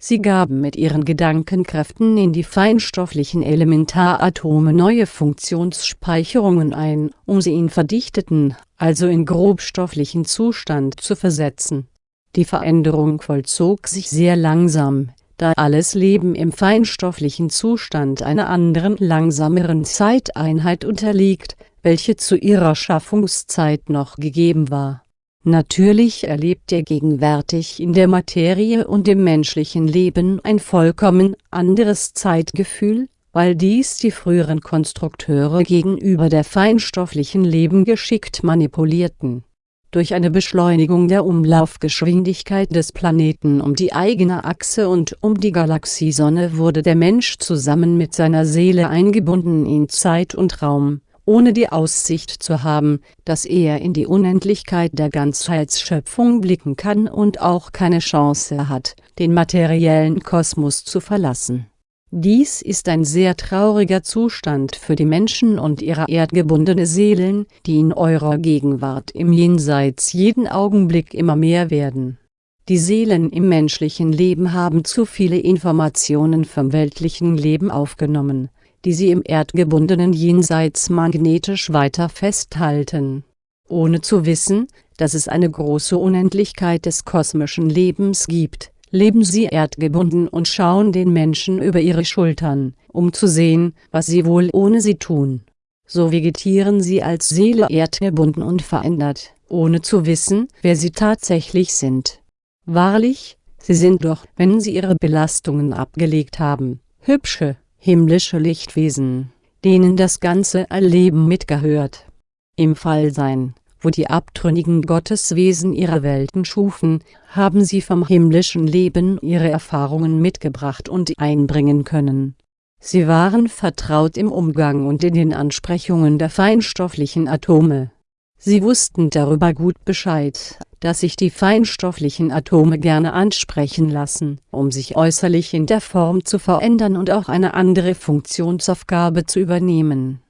[SPEAKER 1] Sie gaben mit ihren Gedankenkräften in die feinstofflichen Elementaratome neue Funktionsspeicherungen ein, um sie in verdichteten, also in grobstofflichen Zustand zu versetzen. Die Veränderung vollzog sich sehr langsam, da alles Leben im feinstofflichen Zustand einer anderen langsameren Zeiteinheit unterliegt, welche zu ihrer Schaffungszeit noch gegeben war Natürlich erlebt er gegenwärtig in der Materie und im menschlichen Leben ein vollkommen anderes Zeitgefühl, weil dies die früheren Konstrukteure gegenüber der feinstofflichen Leben geschickt manipulierten. Durch eine Beschleunigung der Umlaufgeschwindigkeit des Planeten um die eigene Achse und um die Galaxiesonne wurde der Mensch zusammen mit seiner Seele eingebunden in Zeit und Raum ohne die Aussicht zu haben, dass er in die Unendlichkeit der Ganzheitsschöpfung blicken kann und auch keine Chance hat, den materiellen Kosmos zu verlassen. Dies ist ein sehr trauriger Zustand für die Menschen und ihre erdgebundene Seelen, die in eurer Gegenwart im Jenseits jeden Augenblick immer mehr werden. Die Seelen im menschlichen Leben haben zu viele Informationen vom weltlichen Leben aufgenommen, die sie im erdgebundenen Jenseits magnetisch weiter festhalten. Ohne zu wissen, dass es eine große Unendlichkeit des kosmischen Lebens gibt, leben sie erdgebunden und schauen den Menschen über ihre Schultern, um zu sehen, was sie wohl ohne sie tun. So vegetieren sie als Seele erdgebunden und verändert, ohne zu wissen, wer sie tatsächlich sind. Wahrlich, sie sind doch, wenn sie ihre Belastungen abgelegt haben, hübsche, himmlische Lichtwesen, denen das ganze Erleben mitgehört. Im Fallsein, wo die abtrünnigen Gotteswesen ihre Welten schufen, haben sie vom himmlischen Leben ihre Erfahrungen mitgebracht und einbringen können. Sie waren vertraut im Umgang und in den Ansprechungen der feinstofflichen Atome. Sie wussten darüber gut Bescheid, dass sich die feinstofflichen Atome gerne ansprechen lassen, um sich äußerlich in der Form zu verändern und auch eine andere Funktionsaufgabe zu übernehmen.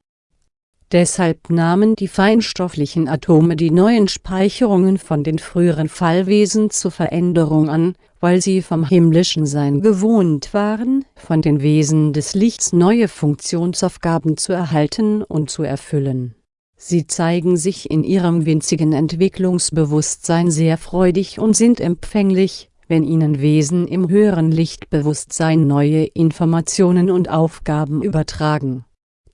[SPEAKER 1] Deshalb nahmen die feinstofflichen Atome die neuen Speicherungen von den früheren Fallwesen zur Veränderung an, weil sie vom himmlischen Sein gewohnt waren, von den Wesen des Lichts neue Funktionsaufgaben zu erhalten und zu erfüllen Sie zeigen sich in ihrem winzigen Entwicklungsbewusstsein sehr freudig und sind empfänglich, wenn ihnen Wesen im höheren Lichtbewusstsein neue Informationen und Aufgaben übertragen.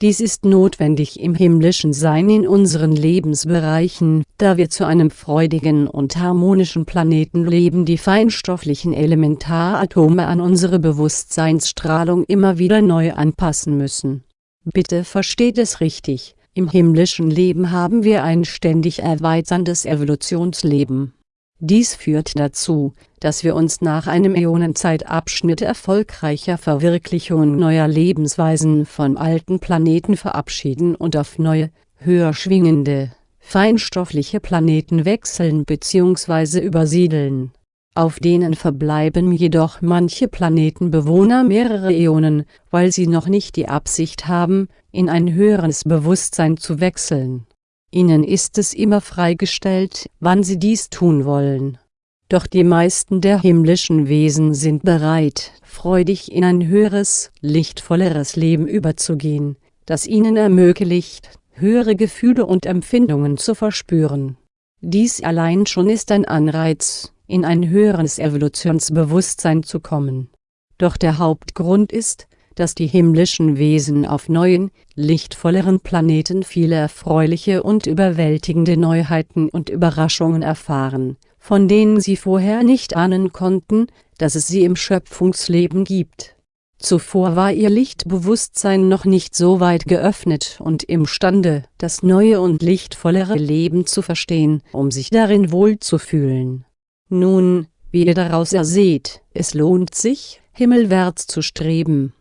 [SPEAKER 1] Dies ist notwendig im himmlischen Sein in unseren Lebensbereichen, da wir zu einem freudigen und harmonischen Planeten leben die feinstofflichen Elementaratome an unsere Bewusstseinsstrahlung immer wieder neu anpassen müssen. Bitte versteht es richtig, im himmlischen Leben haben wir ein ständig erweiterndes Evolutionsleben dies führt dazu, dass wir uns nach einem Äonenzeitabschnitt erfolgreicher Verwirklichungen neuer Lebensweisen von alten Planeten verabschieden und auf neue, höher schwingende, feinstoffliche Planeten wechseln bzw. übersiedeln. Auf denen verbleiben jedoch manche Planetenbewohner mehrere Äonen, weil sie noch nicht die Absicht haben, in ein höheres Bewusstsein zu wechseln Ihnen ist es immer freigestellt, wann Sie dies tun wollen. Doch die meisten der himmlischen Wesen sind bereit, freudig in ein höheres, lichtvolleres Leben überzugehen, das ihnen ermöglicht, höhere Gefühle und Empfindungen zu verspüren. Dies allein schon ist ein Anreiz, in ein höheres Evolutionsbewusstsein zu kommen. Doch der Hauptgrund ist, dass die himmlischen Wesen auf neuen, lichtvolleren Planeten viele erfreuliche und überwältigende Neuheiten und Überraschungen erfahren, von denen sie vorher nicht ahnen konnten, dass es sie im Schöpfungsleben gibt. Zuvor war ihr Lichtbewusstsein noch nicht so weit geöffnet und imstande, das neue und lichtvollere Leben zu verstehen, um sich darin wohlzufühlen. Nun, wie ihr daraus erseht, es lohnt sich, himmelwärts zu streben,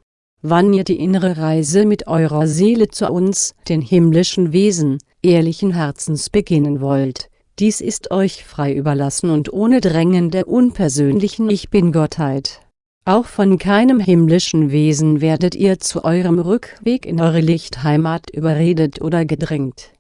[SPEAKER 1] wann ihr die innere Reise mit eurer Seele zu uns, den himmlischen Wesen, ehrlichen Herzens beginnen wollt. Dies ist euch frei überlassen und ohne Drängen der unpersönlichen Ich Bin-Gottheit. Auch von keinem himmlischen Wesen werdet ihr zu eurem Rückweg in eure Lichtheimat überredet oder gedrängt.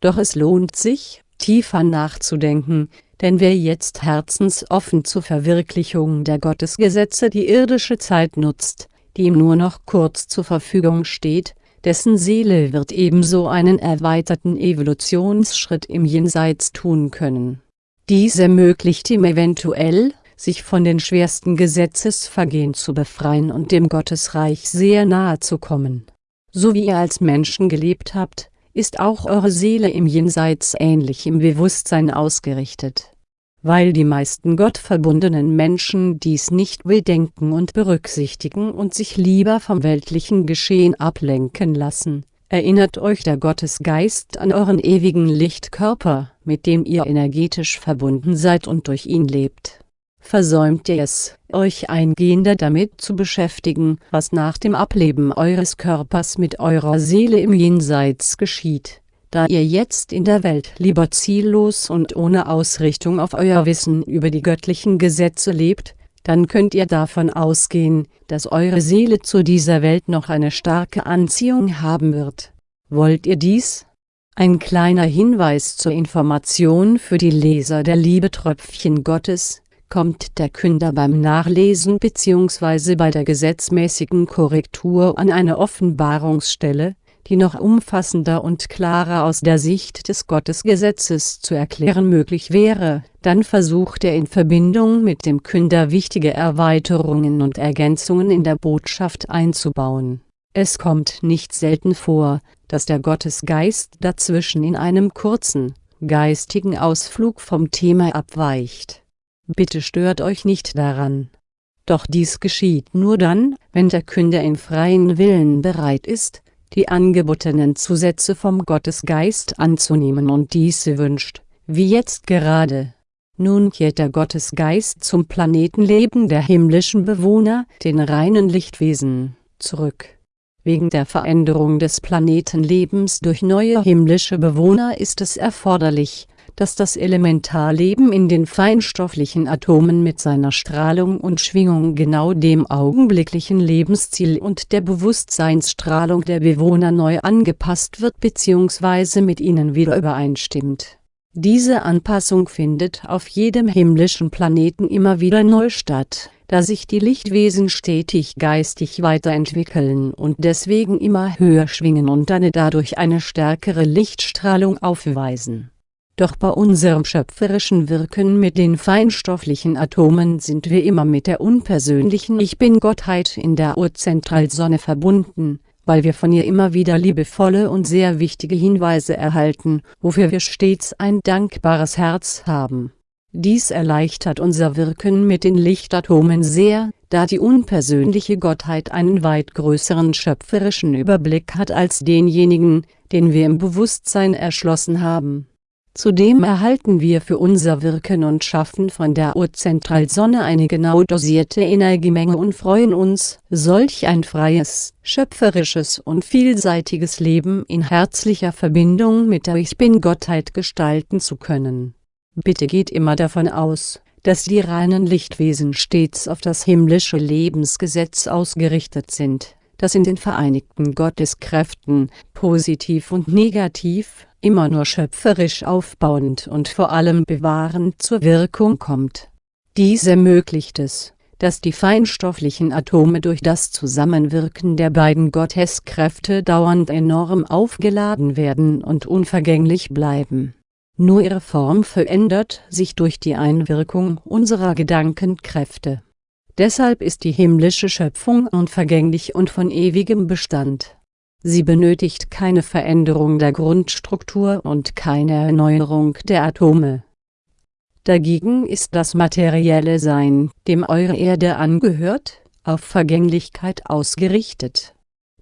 [SPEAKER 1] Doch es lohnt sich, tiefer nachzudenken, denn wer jetzt herzensoffen zur Verwirklichung der Gottesgesetze die irdische Zeit nutzt, die ihm nur noch kurz zur Verfügung steht, dessen Seele wird ebenso einen erweiterten Evolutionsschritt im Jenseits tun können. Dies ermöglicht ihm eventuell, sich von den schwersten Gesetzesvergehen zu befreien und dem Gottesreich sehr nahe zu kommen. So wie ihr als Menschen gelebt habt, ist auch eure Seele im Jenseits ähnlich im Bewusstsein ausgerichtet weil die meisten gottverbundenen Menschen dies nicht bedenken und berücksichtigen und sich lieber vom weltlichen Geschehen ablenken lassen, erinnert euch der Gottesgeist an euren ewigen Lichtkörper, mit dem ihr energetisch verbunden seid und durch ihn lebt. Versäumt ihr es, euch eingehender damit zu beschäftigen, was nach dem Ableben eures Körpers mit eurer Seele im Jenseits geschieht, da ihr jetzt in der Welt lieber ziellos und ohne Ausrichtung auf euer Wissen über die göttlichen Gesetze lebt, dann könnt ihr davon ausgehen, dass eure Seele zu dieser Welt noch eine starke Anziehung haben wird. Wollt ihr dies? Ein kleiner Hinweis zur Information für die Leser der Liebetröpfchen Gottes, kommt der Künder beim Nachlesen bzw. bei der gesetzmäßigen Korrektur an eine Offenbarungsstelle, die noch umfassender und klarer aus der Sicht des Gottesgesetzes zu erklären möglich wäre, dann versucht er in Verbindung mit dem Künder wichtige Erweiterungen und Ergänzungen in der Botschaft einzubauen. Es kommt nicht selten vor, dass der Gottesgeist dazwischen in einem kurzen, geistigen Ausflug vom Thema abweicht. Bitte stört euch nicht daran. Doch dies geschieht nur dann, wenn der Künder im freien Willen bereit ist, die angebotenen Zusätze vom Gottesgeist anzunehmen und diese wünscht, wie jetzt gerade. Nun kehrt der Gottesgeist zum Planetenleben der himmlischen Bewohner, den reinen Lichtwesen, zurück. Wegen der Veränderung des Planetenlebens durch neue himmlische Bewohner ist es erforderlich, dass das Elementarleben in den feinstofflichen Atomen mit seiner Strahlung und Schwingung genau dem augenblicklichen Lebensziel und der Bewusstseinsstrahlung der Bewohner neu angepasst wird bzw. mit ihnen wieder übereinstimmt. Diese Anpassung findet auf jedem himmlischen Planeten immer wieder neu statt, da sich die Lichtwesen stetig geistig weiterentwickeln und deswegen immer höher schwingen und eine dadurch eine stärkere Lichtstrahlung aufweisen Doch bei unserem schöpferischen Wirken mit den feinstofflichen Atomen sind wir immer mit der unpersönlichen Ich Bin-Gottheit in der Urzentralsonne verbunden, weil wir von ihr immer wieder liebevolle und sehr wichtige Hinweise erhalten, wofür wir stets ein dankbares Herz haben. Dies erleichtert unser Wirken mit den Lichtatomen sehr, da die unpersönliche Gottheit einen weit größeren schöpferischen Überblick hat als denjenigen, den wir im Bewusstsein erschlossen haben Zudem erhalten wir für unser Wirken und Schaffen von der Urzentralsonne eine genau dosierte Energiemenge und freuen uns, solch ein freies, schöpferisches und vielseitiges Leben in herzlicher Verbindung mit der Ich Bin-Gottheit gestalten zu können. Bitte geht immer davon aus, dass die reinen Lichtwesen stets auf das himmlische Lebensgesetz ausgerichtet sind, das in den Vereinigten Gotteskräften, positiv und negativ, immer nur schöpferisch aufbauend und vor allem bewahrend zur Wirkung kommt. Dies ermöglicht es, dass die feinstofflichen Atome durch das Zusammenwirken der beiden Gotteskräfte dauernd enorm aufgeladen werden und unvergänglich bleiben. Nur ihre Form verändert sich durch die Einwirkung unserer Gedankenkräfte. Deshalb ist die himmlische Schöpfung unvergänglich und von ewigem Bestand Sie benötigt keine Veränderung der Grundstruktur und keine Erneuerung der Atome. Dagegen ist das materielle Sein, dem eure Erde angehört, auf Vergänglichkeit ausgerichtet.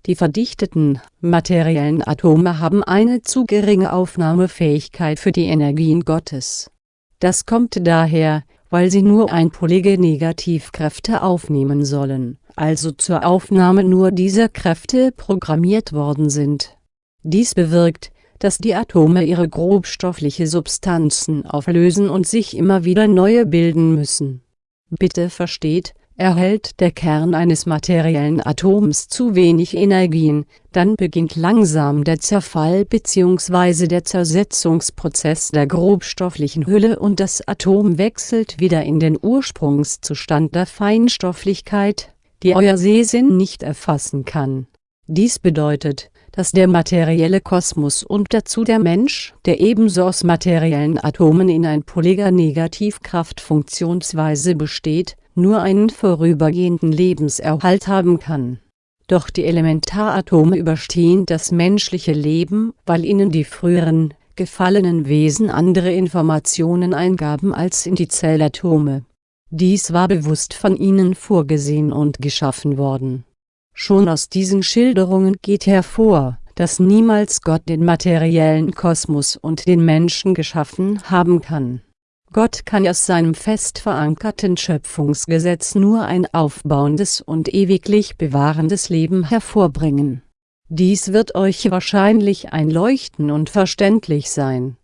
[SPEAKER 1] Die verdichteten, materiellen Atome haben eine zu geringe Aufnahmefähigkeit für die Energien Gottes. Das kommt daher, weil sie nur einpolige Negativkräfte aufnehmen sollen also zur Aufnahme nur dieser Kräfte programmiert worden sind. Dies bewirkt, dass die Atome ihre grobstoffliche Substanzen auflösen und sich immer wieder neue bilden müssen. Bitte versteht, erhält der Kern eines materiellen Atoms zu wenig Energien, dann beginnt langsam der Zerfall bzw. der Zersetzungsprozess der grobstofflichen Hülle und das Atom wechselt wieder in den Ursprungszustand der Feinstofflichkeit, die euer Sehsinn nicht erfassen kann. Dies bedeutet, dass der materielle Kosmos und dazu der Mensch, der ebenso aus materiellen Atomen in ein polyger Negativkraftfunktionsweise besteht, nur einen vorübergehenden Lebenserhalt haben kann. Doch die Elementaratome überstehen das menschliche Leben, weil ihnen die früheren, gefallenen Wesen andere Informationen eingaben als in die Zellatome dies war bewusst von ihnen vorgesehen und geschaffen worden. Schon aus diesen Schilderungen geht hervor, dass niemals Gott den materiellen Kosmos und den Menschen geschaffen haben kann. Gott kann aus seinem fest verankerten Schöpfungsgesetz nur ein aufbauendes und ewiglich bewahrendes Leben hervorbringen. Dies wird euch wahrscheinlich einleuchten und verständlich sein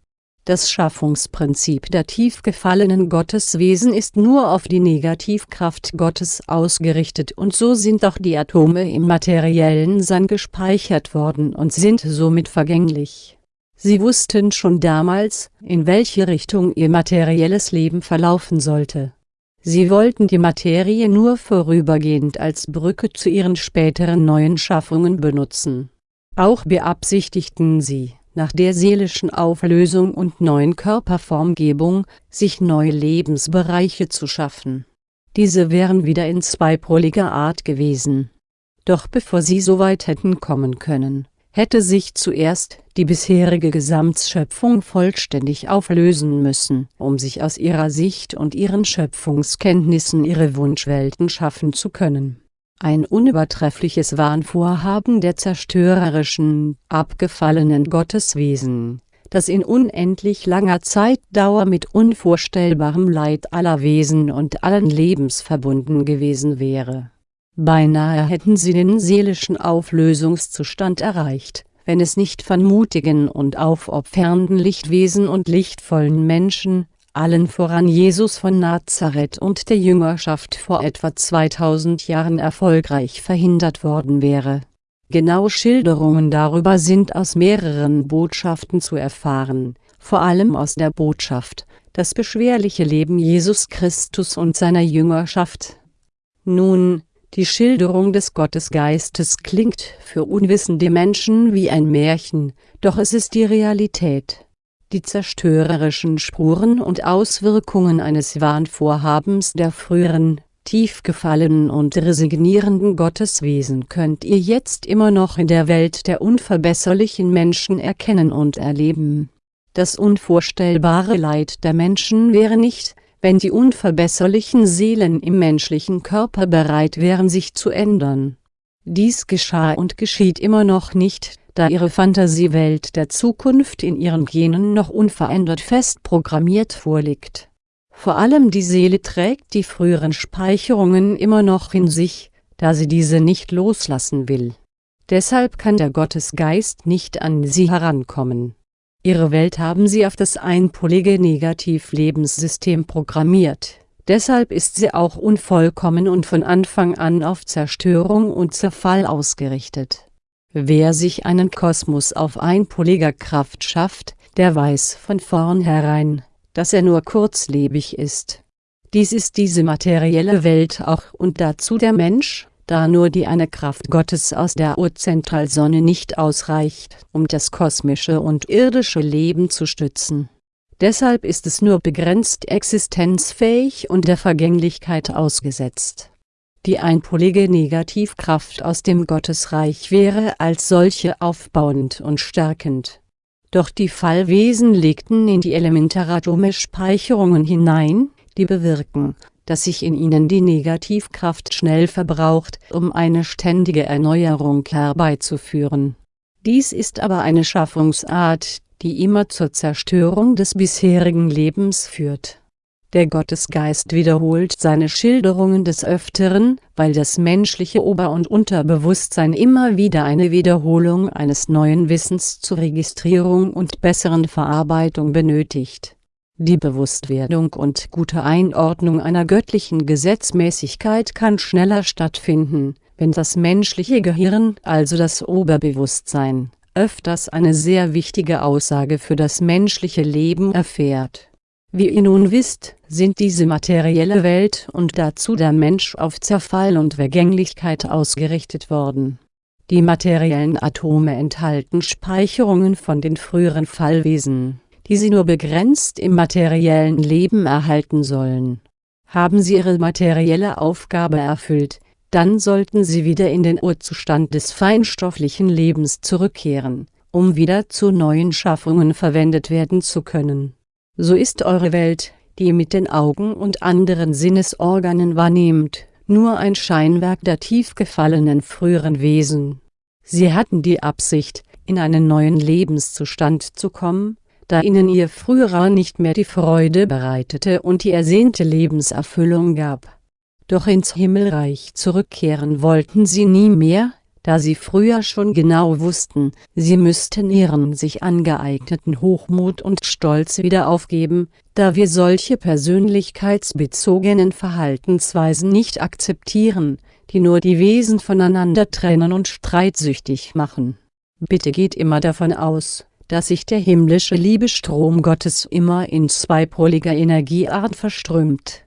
[SPEAKER 1] das Schaffungsprinzip der tief gefallenen Gotteswesen ist nur auf die Negativkraft Gottes ausgerichtet und so sind auch die Atome im materiellen Sein gespeichert worden und sind somit vergänglich. Sie wussten schon damals, in welche Richtung ihr materielles Leben verlaufen sollte. Sie wollten die Materie nur vorübergehend als Brücke zu ihren späteren neuen Schaffungen benutzen. Auch beabsichtigten sie nach der seelischen Auflösung und neuen Körperformgebung, sich neue Lebensbereiche zu schaffen. Diese wären wieder in zweipoliger Art gewesen. Doch bevor sie so weit hätten kommen können, hätte sich zuerst die bisherige Gesamtschöpfung vollständig auflösen müssen, um sich aus ihrer Sicht und ihren Schöpfungskenntnissen ihre Wunschwelten schaffen zu können ein unübertreffliches Wahnvorhaben der zerstörerischen, abgefallenen Gotteswesen, das in unendlich langer Zeitdauer mit unvorstellbarem Leid aller Wesen und allen Lebens verbunden gewesen wäre. Beinahe hätten sie den seelischen Auflösungszustand erreicht, wenn es nicht von mutigen und aufopfernden Lichtwesen und lichtvollen Menschen, allen voran Jesus von Nazareth und der Jüngerschaft vor etwa 2000 Jahren erfolgreich verhindert worden wäre. Genaue Schilderungen darüber sind aus mehreren Botschaften zu erfahren, vor allem aus der Botschaft, das beschwerliche Leben Jesus Christus und seiner Jüngerschaft. Nun, die Schilderung des Gottesgeistes klingt für unwissende Menschen wie ein Märchen, doch es ist die Realität die zerstörerischen Spuren und Auswirkungen eines Wahnvorhabens der früheren, tief gefallenen und resignierenden Gotteswesen könnt ihr jetzt immer noch in der Welt der unverbesserlichen Menschen erkennen und erleben. Das unvorstellbare Leid der Menschen wäre nicht, wenn die unverbesserlichen Seelen im menschlichen Körper bereit wären sich zu ändern. Dies geschah und geschieht immer noch nicht, da ihre Fantasiewelt der Zukunft in ihren Genen noch unverändert fest programmiert vorliegt. Vor allem die Seele trägt die früheren Speicherungen immer noch in sich, da sie diese nicht loslassen will. Deshalb kann der Gottesgeist nicht an sie herankommen. Ihre Welt haben sie auf das einpolige Negativlebenssystem programmiert, deshalb ist sie auch unvollkommen und von Anfang an auf Zerstörung und Zerfall ausgerichtet. Wer sich einen Kosmos auf einpoliger Kraft schafft, der weiß von vornherein, dass er nur kurzlebig ist. Dies ist diese materielle Welt auch und dazu der Mensch, da nur die eine Kraft Gottes aus der Urzentralsonne nicht ausreicht, um das kosmische und irdische Leben zu stützen. Deshalb ist es nur begrenzt existenzfähig und der Vergänglichkeit ausgesetzt die einpolige Negativkraft aus dem Gottesreich wäre als solche aufbauend und stärkend. Doch die Fallwesen legten in die elementaratome Speicherungen hinein, die bewirken, dass sich in ihnen die Negativkraft schnell verbraucht, um eine ständige Erneuerung herbeizuführen. Dies ist aber eine Schaffungsart, die immer zur Zerstörung des bisherigen Lebens führt der Gottesgeist wiederholt seine Schilderungen des Öfteren, weil das menschliche Ober- und Unterbewusstsein immer wieder eine Wiederholung eines neuen Wissens zur Registrierung und besseren Verarbeitung benötigt. Die Bewusstwerdung und gute Einordnung einer göttlichen Gesetzmäßigkeit kann schneller stattfinden, wenn das menschliche Gehirn, also das Oberbewusstsein, öfters eine sehr wichtige Aussage für das menschliche Leben erfährt wie ihr nun wisst, sind diese materielle Welt und dazu der Mensch auf Zerfall und Vergänglichkeit ausgerichtet worden. Die materiellen Atome enthalten Speicherungen von den früheren Fallwesen, die sie nur begrenzt im materiellen Leben erhalten sollen. Haben sie ihre materielle Aufgabe erfüllt, dann sollten sie wieder in den Urzustand des feinstofflichen Lebens zurückkehren, um wieder zu neuen Schaffungen verwendet werden zu können so ist eure Welt, die ihr mit den Augen und anderen Sinnesorganen wahrnehmt, nur ein Scheinwerk der tief gefallenen früheren Wesen. Sie hatten die Absicht, in einen neuen Lebenszustand zu kommen, da ihnen ihr früherer nicht mehr die Freude bereitete und die ersehnte Lebenserfüllung gab. Doch ins Himmelreich zurückkehren wollten sie nie mehr, da sie früher schon genau wussten, sie müssten ihren sich angeeigneten Hochmut und Stolz wieder aufgeben, da wir solche persönlichkeitsbezogenen Verhaltensweisen nicht akzeptieren, die nur die Wesen voneinander trennen und streitsüchtig machen. Bitte geht immer davon aus, dass sich der himmlische Liebestrom Gottes immer in zweipoliger Energieart verströmt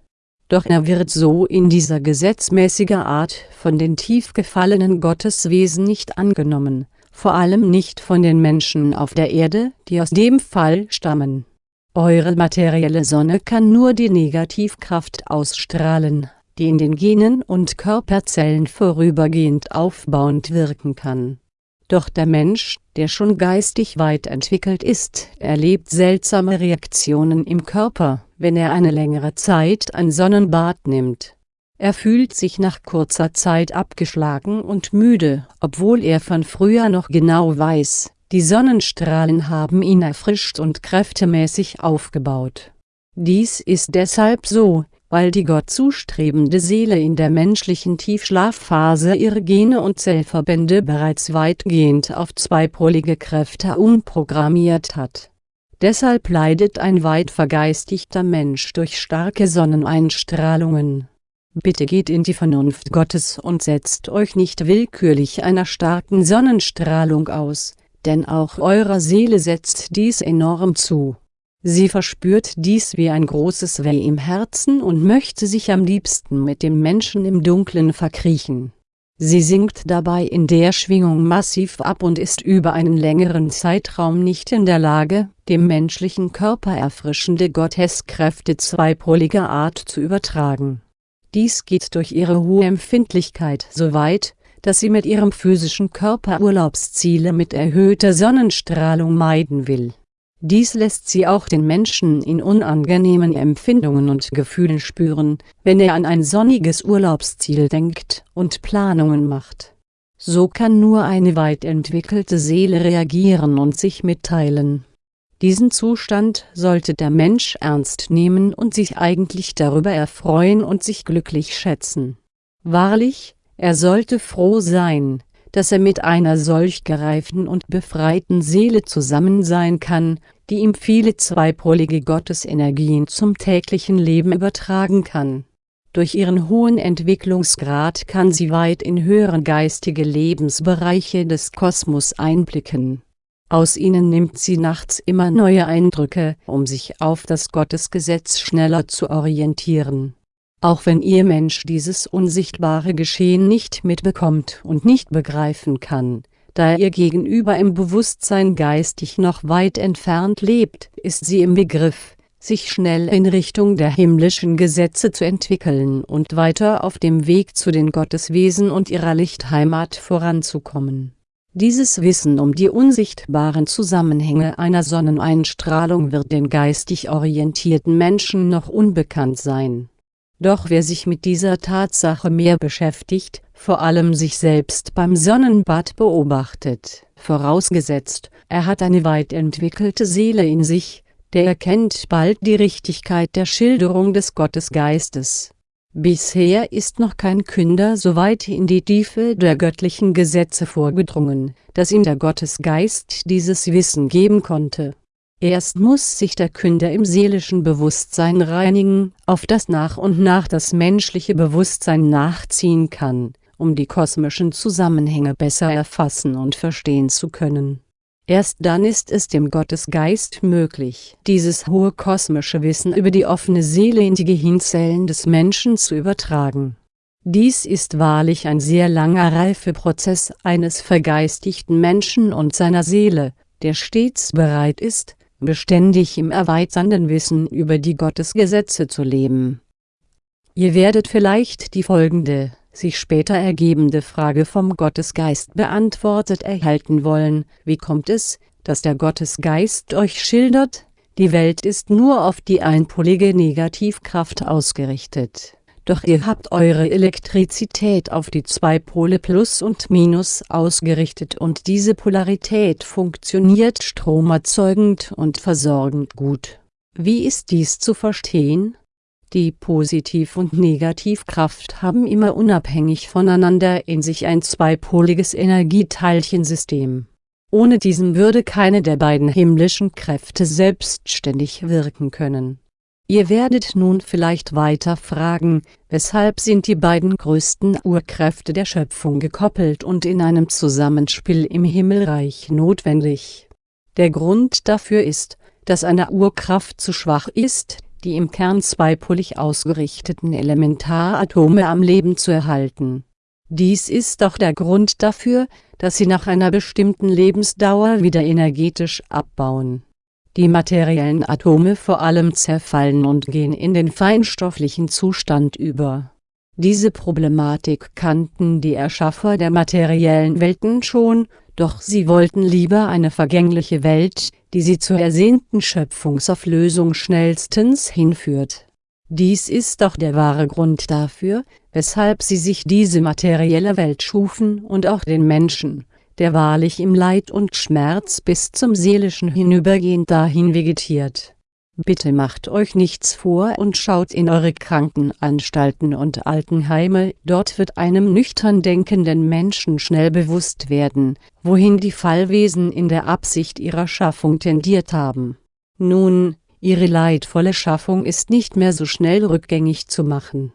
[SPEAKER 1] doch er wird so in dieser gesetzmäßiger Art von den tief gefallenen Gotteswesen nicht angenommen, vor allem nicht von den Menschen auf der Erde, die aus dem Fall stammen. Eure materielle Sonne kann nur die Negativkraft ausstrahlen, die in den Genen und Körperzellen vorübergehend aufbauend wirken kann. Doch der Mensch, der schon geistig weit entwickelt ist, erlebt seltsame Reaktionen im Körper, wenn er eine längere Zeit ein Sonnenbad nimmt. Er fühlt sich nach kurzer Zeit abgeschlagen und müde, obwohl er von früher noch genau weiß, die Sonnenstrahlen haben ihn erfrischt und kräftemäßig aufgebaut. Dies ist deshalb so, weil die Gott zustrebende Seele in der menschlichen Tiefschlafphase ihre Gene und Zellverbände bereits weitgehend auf zweipolige Kräfte umprogrammiert hat Deshalb leidet ein weit vergeistigter Mensch durch starke Sonneneinstrahlungen. Bitte geht in die Vernunft Gottes und setzt euch nicht willkürlich einer starken Sonnenstrahlung aus, denn auch eurer Seele setzt dies enorm zu. Sie verspürt dies wie ein großes Weh im Herzen und möchte sich am liebsten mit dem Menschen im Dunkeln verkriechen Sie sinkt dabei in der Schwingung massiv ab und ist über einen längeren Zeitraum nicht in der Lage, dem menschlichen Körper erfrischende Gotteskräfte zweipoliger Art zu übertragen. Dies geht durch ihre hohe Empfindlichkeit so weit, dass sie mit ihrem physischen Körper Urlaubsziele mit erhöhter Sonnenstrahlung meiden will dies lässt sie auch den Menschen in unangenehmen Empfindungen und Gefühlen spüren, wenn er an ein sonniges Urlaubsziel denkt und Planungen macht. So kann nur eine weit entwickelte Seele reagieren und sich mitteilen. Diesen Zustand sollte der Mensch ernst nehmen und sich eigentlich darüber erfreuen und sich glücklich schätzen. Wahrlich, er sollte froh sein, dass er mit einer solch gereiften und befreiten Seele zusammen sein kann, die ihm viele zweipolige Gottesenergien zum täglichen Leben übertragen kann. Durch ihren hohen Entwicklungsgrad kann sie weit in höhere geistige Lebensbereiche des Kosmos einblicken. Aus ihnen nimmt sie nachts immer neue Eindrücke, um sich auf das Gottesgesetz schneller zu orientieren auch wenn ihr Mensch dieses unsichtbare Geschehen nicht mitbekommt und nicht begreifen kann, da ihr Gegenüber im Bewusstsein geistig noch weit entfernt lebt, ist sie im Begriff, sich schnell in Richtung der himmlischen Gesetze zu entwickeln und weiter auf dem Weg zu den Gotteswesen und ihrer Lichtheimat voranzukommen. Dieses Wissen um die unsichtbaren Zusammenhänge einer Sonneneinstrahlung wird den geistig orientierten Menschen noch unbekannt sein doch wer sich mit dieser Tatsache mehr beschäftigt, vor allem sich selbst beim Sonnenbad beobachtet, vorausgesetzt, er hat eine weit entwickelte Seele in sich, der erkennt bald die Richtigkeit der Schilderung des Gottesgeistes. Bisher ist noch kein Künder so weit in die Tiefe der göttlichen Gesetze vorgedrungen, dass ihm der Gottesgeist dieses Wissen geben konnte Erst muss sich der Künder im seelischen Bewusstsein reinigen, auf das nach und nach das menschliche Bewusstsein nachziehen kann, um die kosmischen Zusammenhänge besser erfassen und verstehen zu können. Erst dann ist es dem Gottesgeist möglich, dieses hohe kosmische Wissen über die offene Seele in die Gehirnzellen des Menschen zu übertragen. Dies ist wahrlich ein sehr langer Reifeprozess eines vergeistigten Menschen und seiner Seele, der stets bereit ist, beständig im erweiternden Wissen über die Gottesgesetze zu leben. Ihr werdet vielleicht die folgende, sich später ergebende Frage vom Gottesgeist beantwortet erhalten wollen, wie kommt es, dass der Gottesgeist euch schildert, die Welt ist nur auf die einpolige Negativkraft ausgerichtet doch ihr habt eure Elektrizität auf die zwei Pole Plus und Minus ausgerichtet und diese Polarität funktioniert stromerzeugend und versorgend gut. Wie ist dies zu verstehen? Die Positiv- und Negativkraft haben immer unabhängig voneinander in sich ein zweipoliges Energieteilchensystem. Ohne diesen würde keine der beiden himmlischen Kräfte selbstständig wirken können Ihr werdet nun vielleicht weiter fragen, weshalb sind die beiden größten Urkräfte der Schöpfung gekoppelt und in einem Zusammenspiel im Himmelreich notwendig? Der Grund dafür ist, dass eine Urkraft zu schwach ist, die im Kern zweipolig ausgerichteten Elementaratome am Leben zu erhalten. Dies ist auch der Grund dafür, dass sie nach einer bestimmten Lebensdauer wieder energetisch abbauen die materiellen Atome vor allem zerfallen und gehen in den feinstofflichen Zustand über. Diese Problematik kannten die Erschaffer der materiellen Welten schon, doch sie wollten lieber eine vergängliche Welt, die sie zur ersehnten Schöpfungsauflösung schnellstens hinführt. Dies ist auch der wahre Grund dafür, weshalb sie sich diese materielle Welt schufen und auch den Menschen, der wahrlich im Leid und Schmerz bis zum seelischen Hinübergehen dahin vegetiert. Bitte macht euch nichts vor und schaut in eure Krankenanstalten und Altenheime, dort wird einem nüchtern denkenden Menschen schnell bewusst werden, wohin die Fallwesen in der Absicht ihrer Schaffung tendiert haben. Nun, ihre leidvolle Schaffung ist nicht mehr so schnell rückgängig zu machen.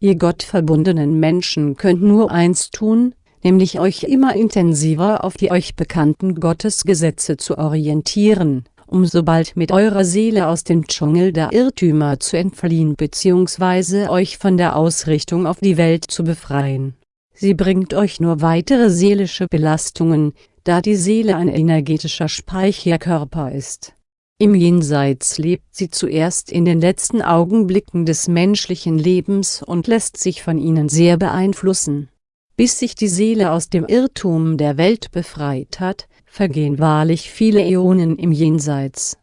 [SPEAKER 1] Ihr gottverbundenen Menschen könnt nur eins tun, nämlich euch immer intensiver auf die euch bekannten Gottesgesetze zu orientieren, um so bald mit eurer Seele aus dem Dschungel der Irrtümer zu entfliehen bzw. euch von der Ausrichtung auf die Welt zu befreien. Sie bringt euch nur weitere seelische Belastungen, da die Seele ein energetischer Speicherkörper ist. Im Jenseits lebt sie zuerst in den letzten Augenblicken des menschlichen Lebens und lässt sich von ihnen sehr beeinflussen. Bis sich die Seele aus dem Irrtum der Welt befreit hat, vergehen wahrlich viele Äonen im Jenseits.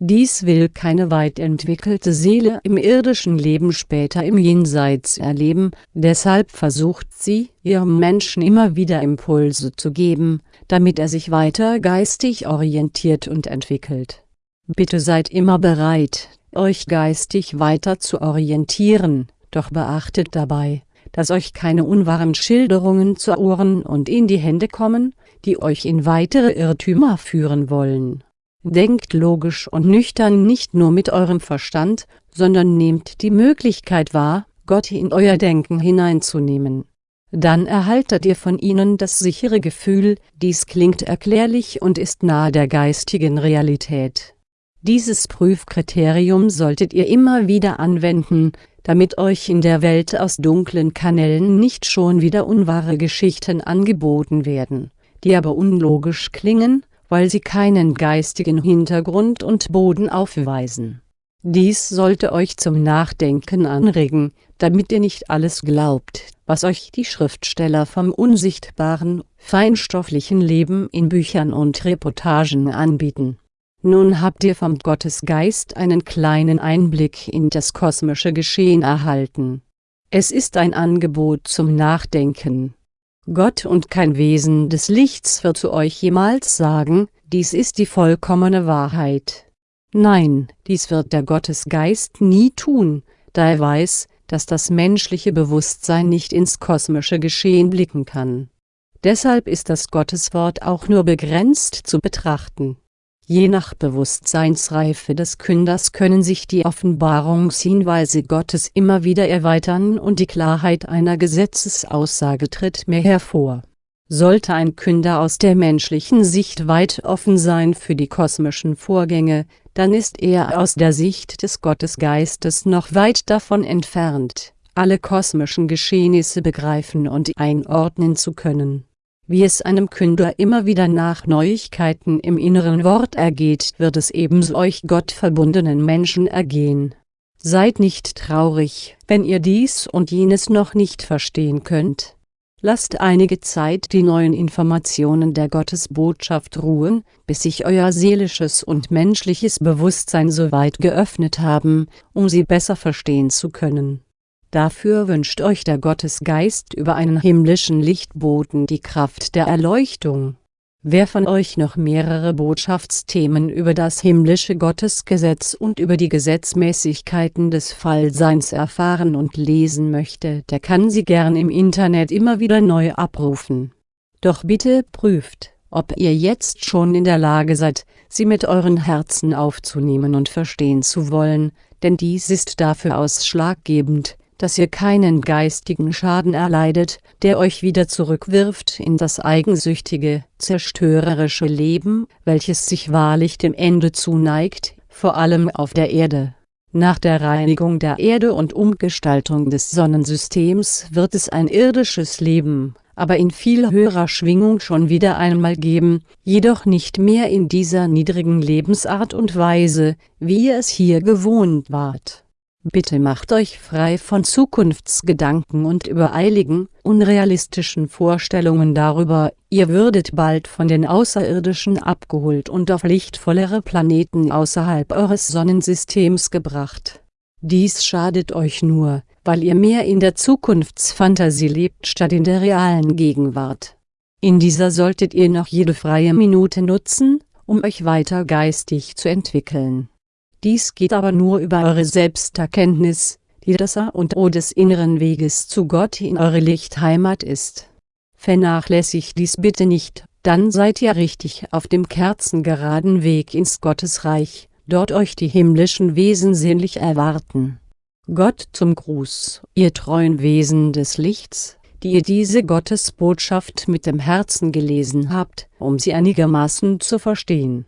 [SPEAKER 1] Dies will keine weit entwickelte Seele im irdischen Leben später im Jenseits erleben, deshalb versucht sie, ihrem Menschen immer wieder Impulse zu geben, damit er sich weiter geistig orientiert und entwickelt. Bitte seid immer bereit, euch geistig weiter zu orientieren, doch beachtet dabei, dass euch keine unwahren Schilderungen zu Ohren und in die Hände kommen, die euch in weitere Irrtümer führen wollen Denkt logisch und nüchtern nicht nur mit eurem Verstand, sondern nehmt die Möglichkeit wahr, Gott in euer Denken hineinzunehmen. Dann erhaltet ihr von ihnen das sichere Gefühl, dies klingt erklärlich und ist nahe der geistigen Realität. Dieses Prüfkriterium solltet ihr immer wieder anwenden, damit euch in der Welt aus dunklen Kanälen nicht schon wieder unwahre Geschichten angeboten werden, die aber unlogisch klingen, weil sie keinen geistigen Hintergrund und Boden aufweisen. Dies sollte euch zum Nachdenken anregen, damit ihr nicht alles glaubt, was euch die Schriftsteller vom unsichtbaren, feinstofflichen Leben in Büchern und Reportagen anbieten. Nun habt ihr vom Gottesgeist einen kleinen Einblick in das kosmische Geschehen erhalten. Es ist ein Angebot zum Nachdenken, Gott und kein Wesen des Lichts wird zu euch jemals sagen, dies ist die vollkommene Wahrheit. Nein, dies wird der Gottesgeist nie tun, da er weiß, dass das menschliche Bewusstsein nicht ins kosmische Geschehen blicken kann. Deshalb ist das Gotteswort auch nur begrenzt zu betrachten Je nach Bewusstseinsreife des Künders können sich die Offenbarungshinweise Gottes immer wieder erweitern und die Klarheit einer Gesetzesaussage tritt mehr hervor. Sollte ein Künder aus der menschlichen Sicht weit offen sein für die kosmischen Vorgänge, dann ist er aus der Sicht des Gottesgeistes noch weit davon entfernt, alle kosmischen Geschehnisse begreifen und einordnen zu können wie es einem Künder immer wieder nach Neuigkeiten im inneren Wort ergeht, wird es ebenso euch gottverbundenen Menschen ergehen. Seid nicht traurig, wenn ihr dies und jenes noch nicht verstehen könnt. Lasst einige Zeit die neuen Informationen der Gottesbotschaft ruhen, bis sich euer seelisches und menschliches Bewusstsein so weit geöffnet haben, um sie besser verstehen zu können Dafür wünscht euch der Gottesgeist über einen himmlischen Lichtboten die Kraft der Erleuchtung. Wer von euch noch mehrere Botschaftsthemen über das himmlische Gottesgesetz und über die Gesetzmäßigkeiten des Fallseins erfahren und lesen möchte, der kann sie gern im Internet immer wieder neu abrufen. Doch bitte prüft, ob ihr jetzt schon in der Lage seid, sie mit euren Herzen aufzunehmen und verstehen zu wollen, denn dies ist dafür ausschlaggebend, dass ihr keinen geistigen Schaden erleidet, der euch wieder zurückwirft in das eigensüchtige, zerstörerische Leben, welches sich wahrlich dem Ende zuneigt, vor allem auf der Erde. Nach der Reinigung der Erde und Umgestaltung des Sonnensystems wird es ein irdisches Leben, aber in viel höherer Schwingung schon wieder einmal geben, jedoch nicht mehr in dieser niedrigen Lebensart und Weise, wie ihr es hier gewohnt wart Bitte macht euch frei von Zukunftsgedanken und übereiligen, unrealistischen Vorstellungen darüber, ihr würdet bald von den Außerirdischen abgeholt und auf lichtvollere Planeten außerhalb eures Sonnensystems gebracht. Dies schadet euch nur, weil ihr mehr in der Zukunftsfantasie lebt statt in der realen Gegenwart. In dieser solltet ihr noch jede freie Minute nutzen, um euch weiter geistig zu entwickeln dies geht aber nur über eure Selbsterkenntnis, die das A und O des inneren Weges zu Gott in eure Lichtheimat ist. Vernachlässigt dies bitte nicht, dann seid ihr richtig auf dem kerzengeraden Weg ins Gottesreich, dort euch die himmlischen Wesen sehnlich erwarten. Gott zum Gruß, ihr treuen Wesen des Lichts, die ihr diese Gottesbotschaft mit dem Herzen gelesen habt, um sie einigermaßen zu verstehen